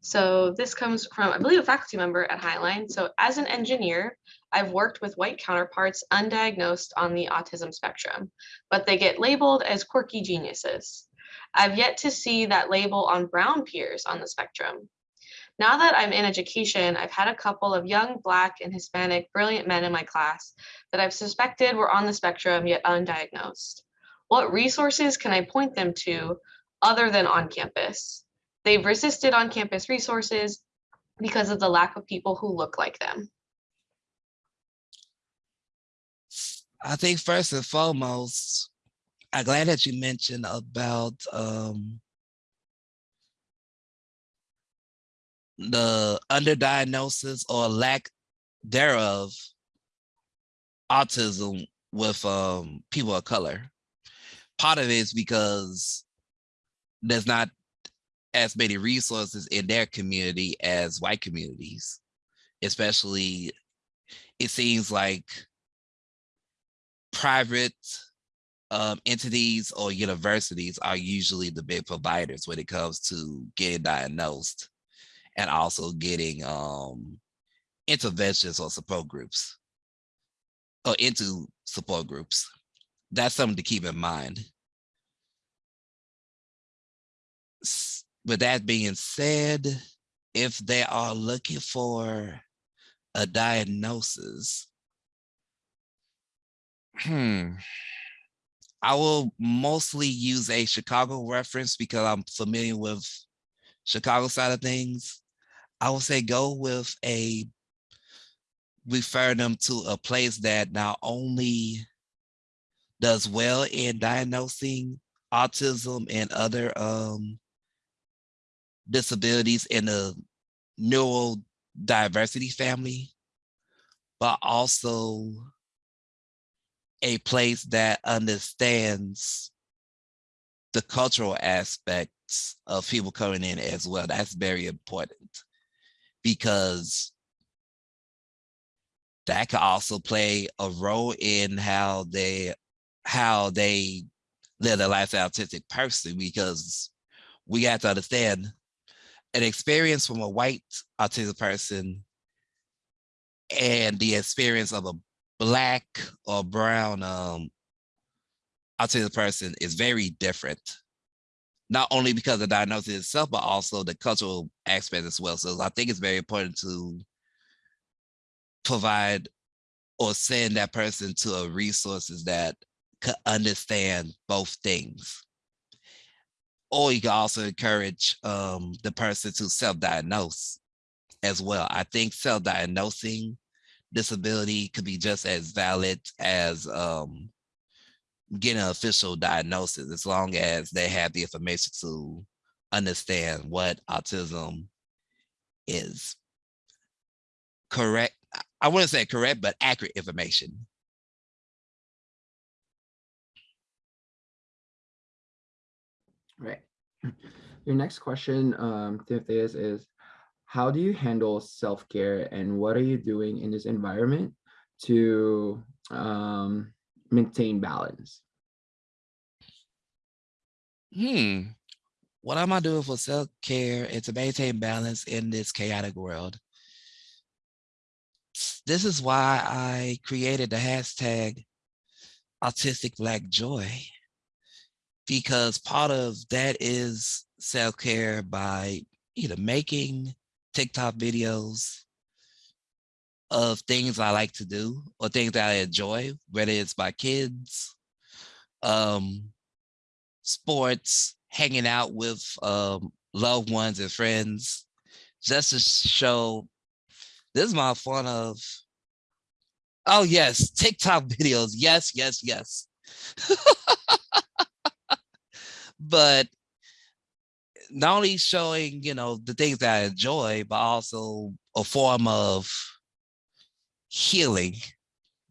So this comes from, I believe, a faculty member at Highline. So as an engineer, I've worked with white counterparts undiagnosed on the autism spectrum, but they get labeled as quirky geniuses. I've yet to see that label on brown peers on the spectrum. Now that I'm in education, I've had a couple of young Black and Hispanic brilliant men in my class that I've suspected were on the spectrum yet undiagnosed. What resources can I point them to other than on campus? They've resisted on campus resources because of the lack of people who look like them. I think first and foremost, I'm glad that you mentioned about um, the underdiagnosis or lack thereof autism with um, people of color. Part of it is because there's not as many resources in their community as white communities, especially it seems like private um, entities or universities are usually the big providers when it comes to getting diagnosed and also getting um, interventions or support groups or into support groups. That's something to keep in mind. With that being said, if they are looking for a diagnosis, hmm, I will mostly use a Chicago reference because I'm familiar with Chicago side of things. I would say go with a, refer them to a place that not only does well in diagnosing autism and other um, disabilities in the neurodiversity family, but also a place that understands the cultural aspects of people coming in as well. That's very important because that could also play a role in how they how they live their life as an autistic person because we have to understand an experience from a white autistic person and the experience of a black or brown um autistic person is very different. Not only because of the diagnosis itself but also the cultural aspect as well. So i think it's very important to provide or send that person to a resources that could understand both things or you can also encourage um, the person to self-diagnose as well. I think self-diagnosing disability could be just as valid as um, getting an official diagnosis, as long as they have the information to understand what autism is. Correct. I- I wouldn't say correct, but accurate information. Right. Your next question, um, Timotheus, is how do you handle self-care and what are you doing in this environment to um, maintain balance? Hmm. What am I doing for self-care and to maintain balance in this chaotic world? This is why I created the hashtag autistic black joy. Because part of that is self-care by either making TikTok videos of things I like to do or things that I enjoy, whether it's my kids, um, sports, hanging out with um, loved ones and friends, just to show this is my fun of. Oh yes, TikTok videos. Yes, yes, yes. but not only showing, you know, the things that I enjoy, but also a form of healing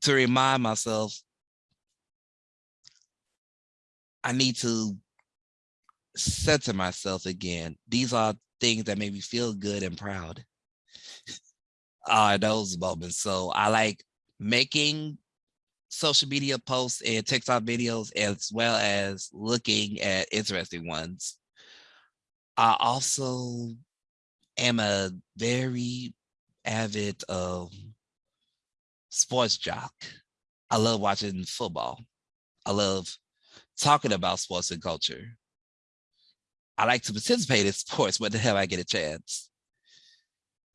to remind myself I need to center myself again. These are things that make me feel good and proud. Are those moments. So I like making social media posts and TikTok videos as well as looking at interesting ones. I also am a very avid um, sports jock. I love watching football. I love talking about sports and culture. I like to participate in sports when the hell I get a chance.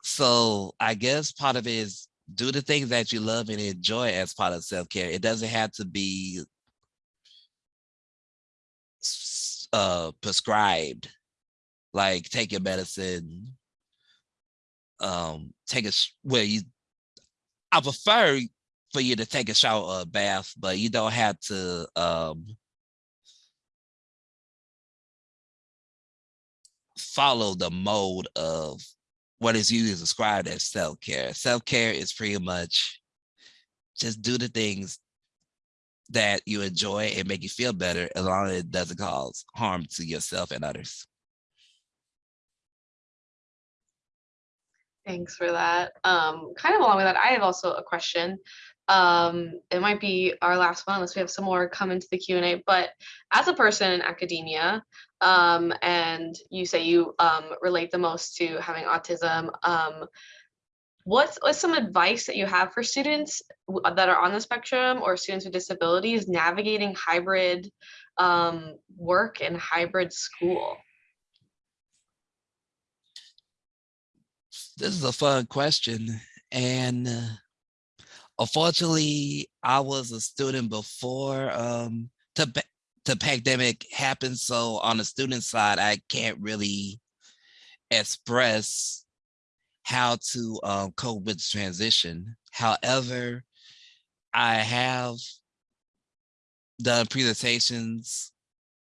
So I guess part of it is do the things that you love and enjoy as part of self-care. It doesn't have to be uh, prescribed, like take your medicine, um, take a, where you, I prefer for you to take a shower or a bath, but you don't have to, um, follow the mode of what is usually described as self-care. Self-care is pretty much just do the things that you enjoy and make you feel better as long as it doesn't cause harm to yourself and others. Thanks for that. Um, kind of along with that, I have also a question. Um, it might be our last one unless we have some more come into the Q and A. But as a person in academia, um, and you say you um, relate the most to having autism, um, what's, what's some advice that you have for students that are on the spectrum or students with disabilities navigating hybrid um, work and hybrid school? This is a fun question. And uh, unfortunately, I was a student before um, the, the pandemic happened. So on the student side, I can't really express how to um, cope with transition. However, I have done presentations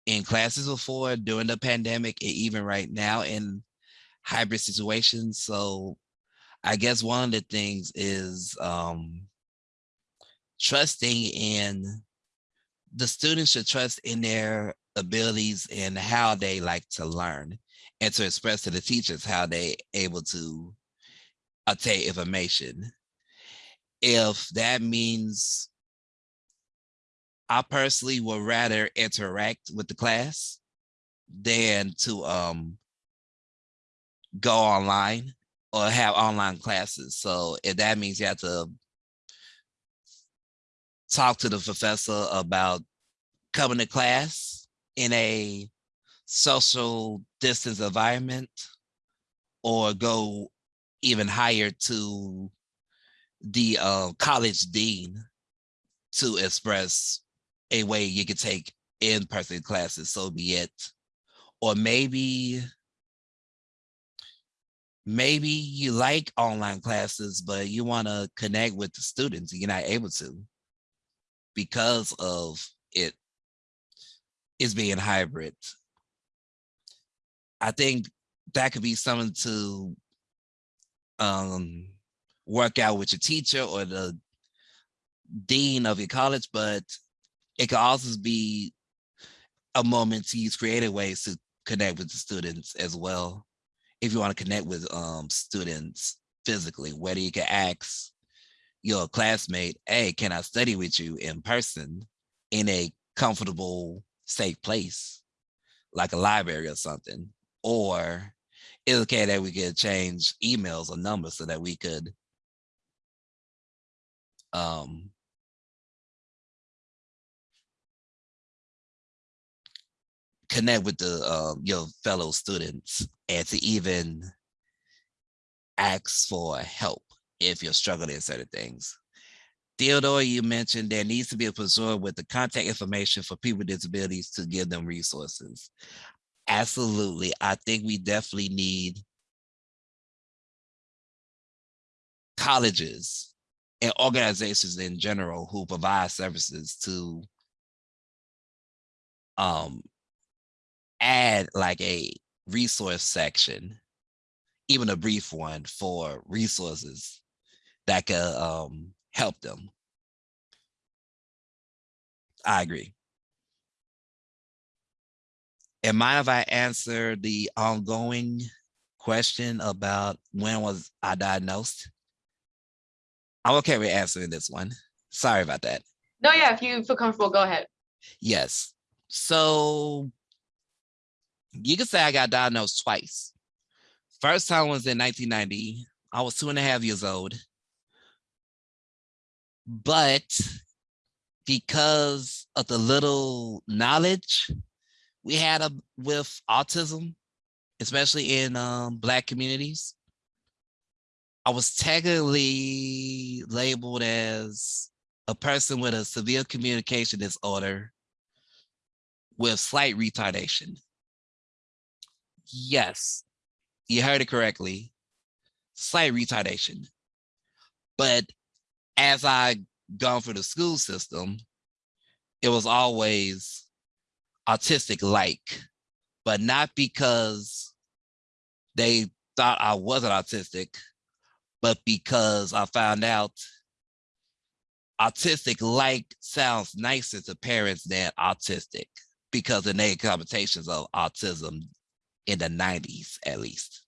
in classes before during the pandemic and even right now. in hybrid situations. So I guess one of the things is um, trusting in the students should trust in their abilities and how they like to learn and to express to the teachers how they able to obtain information. If that means I personally would rather interact with the class than to um go online or have online classes. So if that means you have to talk to the professor about coming to class in a social distance environment or go even higher to the uh, college dean to express a way you could take in-person classes, so be it. Or maybe, maybe you like online classes, but you want to connect with the students you're not able to because of it is being hybrid. I think that could be something to um, work out with your teacher or the dean of your college, but it could also be a moment to use creative ways to connect with the students as well. If you want to connect with um, students physically, whether you can ask your classmate, hey, can I study with you in person in a comfortable, safe place, like a library or something? Or it's okay that we could change emails or numbers so that we could um, connect with the um, your fellow students and to even ask for help if you're struggling in certain things. Theodore, you mentioned there needs to be a preserve with the contact information for people with disabilities to give them resources. Absolutely. I think we definitely need colleges and organizations in general who provide services to um, add like a resource section, even a brief one for resources that could um, help them. I agree. And mind if I answer the ongoing question about when was I diagnosed? I'm okay with answering this one. Sorry about that. No, yeah, if you feel comfortable, go ahead. Yes. So you can say I got diagnosed twice. First time was in 1990. I was two and a half years old. But because of the little knowledge we had a, with autism, especially in um, Black communities, I was technically labeled as a person with a severe communication disorder with slight retardation. Yes, you heard it correctly. Slight retardation. But as I gone through the school system, it was always autistic like, but not because they thought I wasn't autistic, but because I found out autistic like sounds nicer to parents than autistic because of negative connotations of autism in the 90s at least.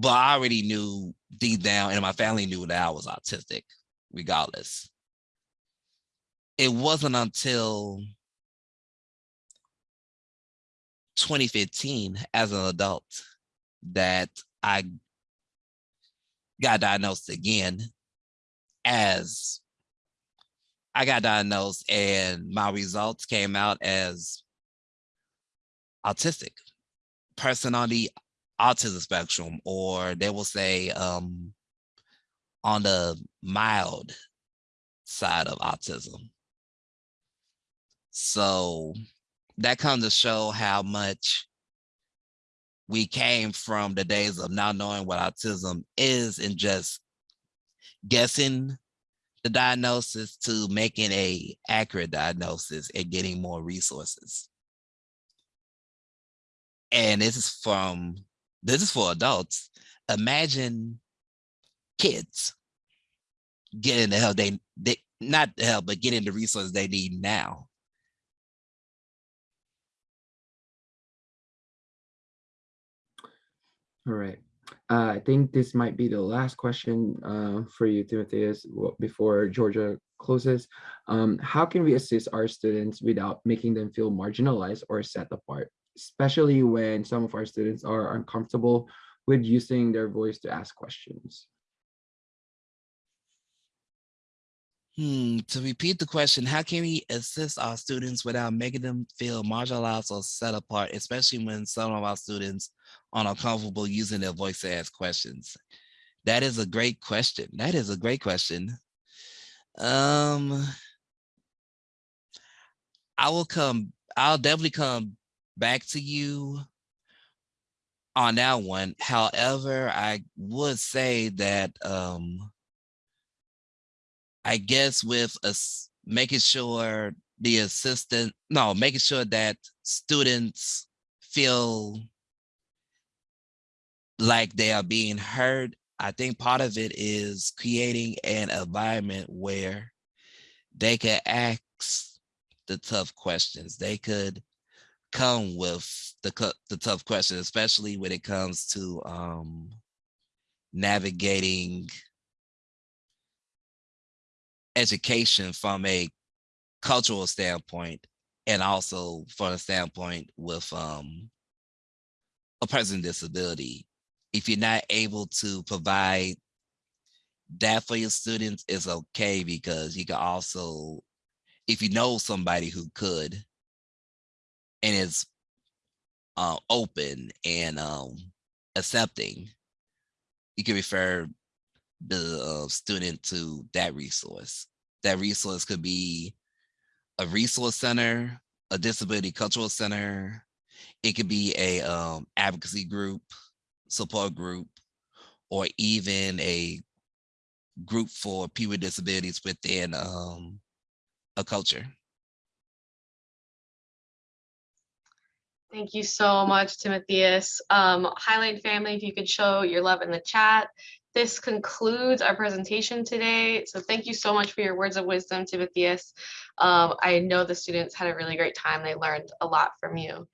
But I already knew deep down and my family knew that I was autistic regardless. It wasn't until 2015 as an adult that I got diagnosed again as I got diagnosed and my results came out as autistic person on the autism spectrum, or they will say um, on the mild side of autism. So that comes to show how much we came from the days of not knowing what autism is and just guessing the diagnosis to making a accurate diagnosis and getting more resources. And this is from this is for adults. Imagine kids getting the help they, they not the help, but getting the resources they need now. All right. Uh, I think this might be the last question uh, for you, Timotheus, before Georgia closes. Um, how can we assist our students without making them feel marginalized or set apart, especially when some of our students are uncomfortable with using their voice to ask questions? Hmm, to repeat the question, how can we assist our students without making them feel marginalized or set apart, especially when some of our students are uncomfortable using their voice to ask questions? That is a great question. That is a great question. Um, I will come, I'll definitely come back to you on that one. However, I would say that, um, I guess with us making sure the assistant, no, making sure that students feel like they are being heard. I think part of it is creating an environment where they can ask the tough questions. They could come with the the tough questions, especially when it comes to um, navigating education from a cultural standpoint and also from a standpoint with um, a person with disability. If you're not able to provide that for your students, it's okay because you can also, if you know somebody who could and is uh, open and um, accepting, you can refer the uh, student to that resource. That resource could be a resource center, a disability cultural center. It could be a um, advocacy group, support group, or even a group for people with disabilities within um, a culture. Thank you so much, Timotheus. Um, Highline family, if you could show your love in the chat. This concludes our presentation today. So thank you so much for your words of wisdom, Timotheus. Um, I know the students had a really great time. They learned a lot from you.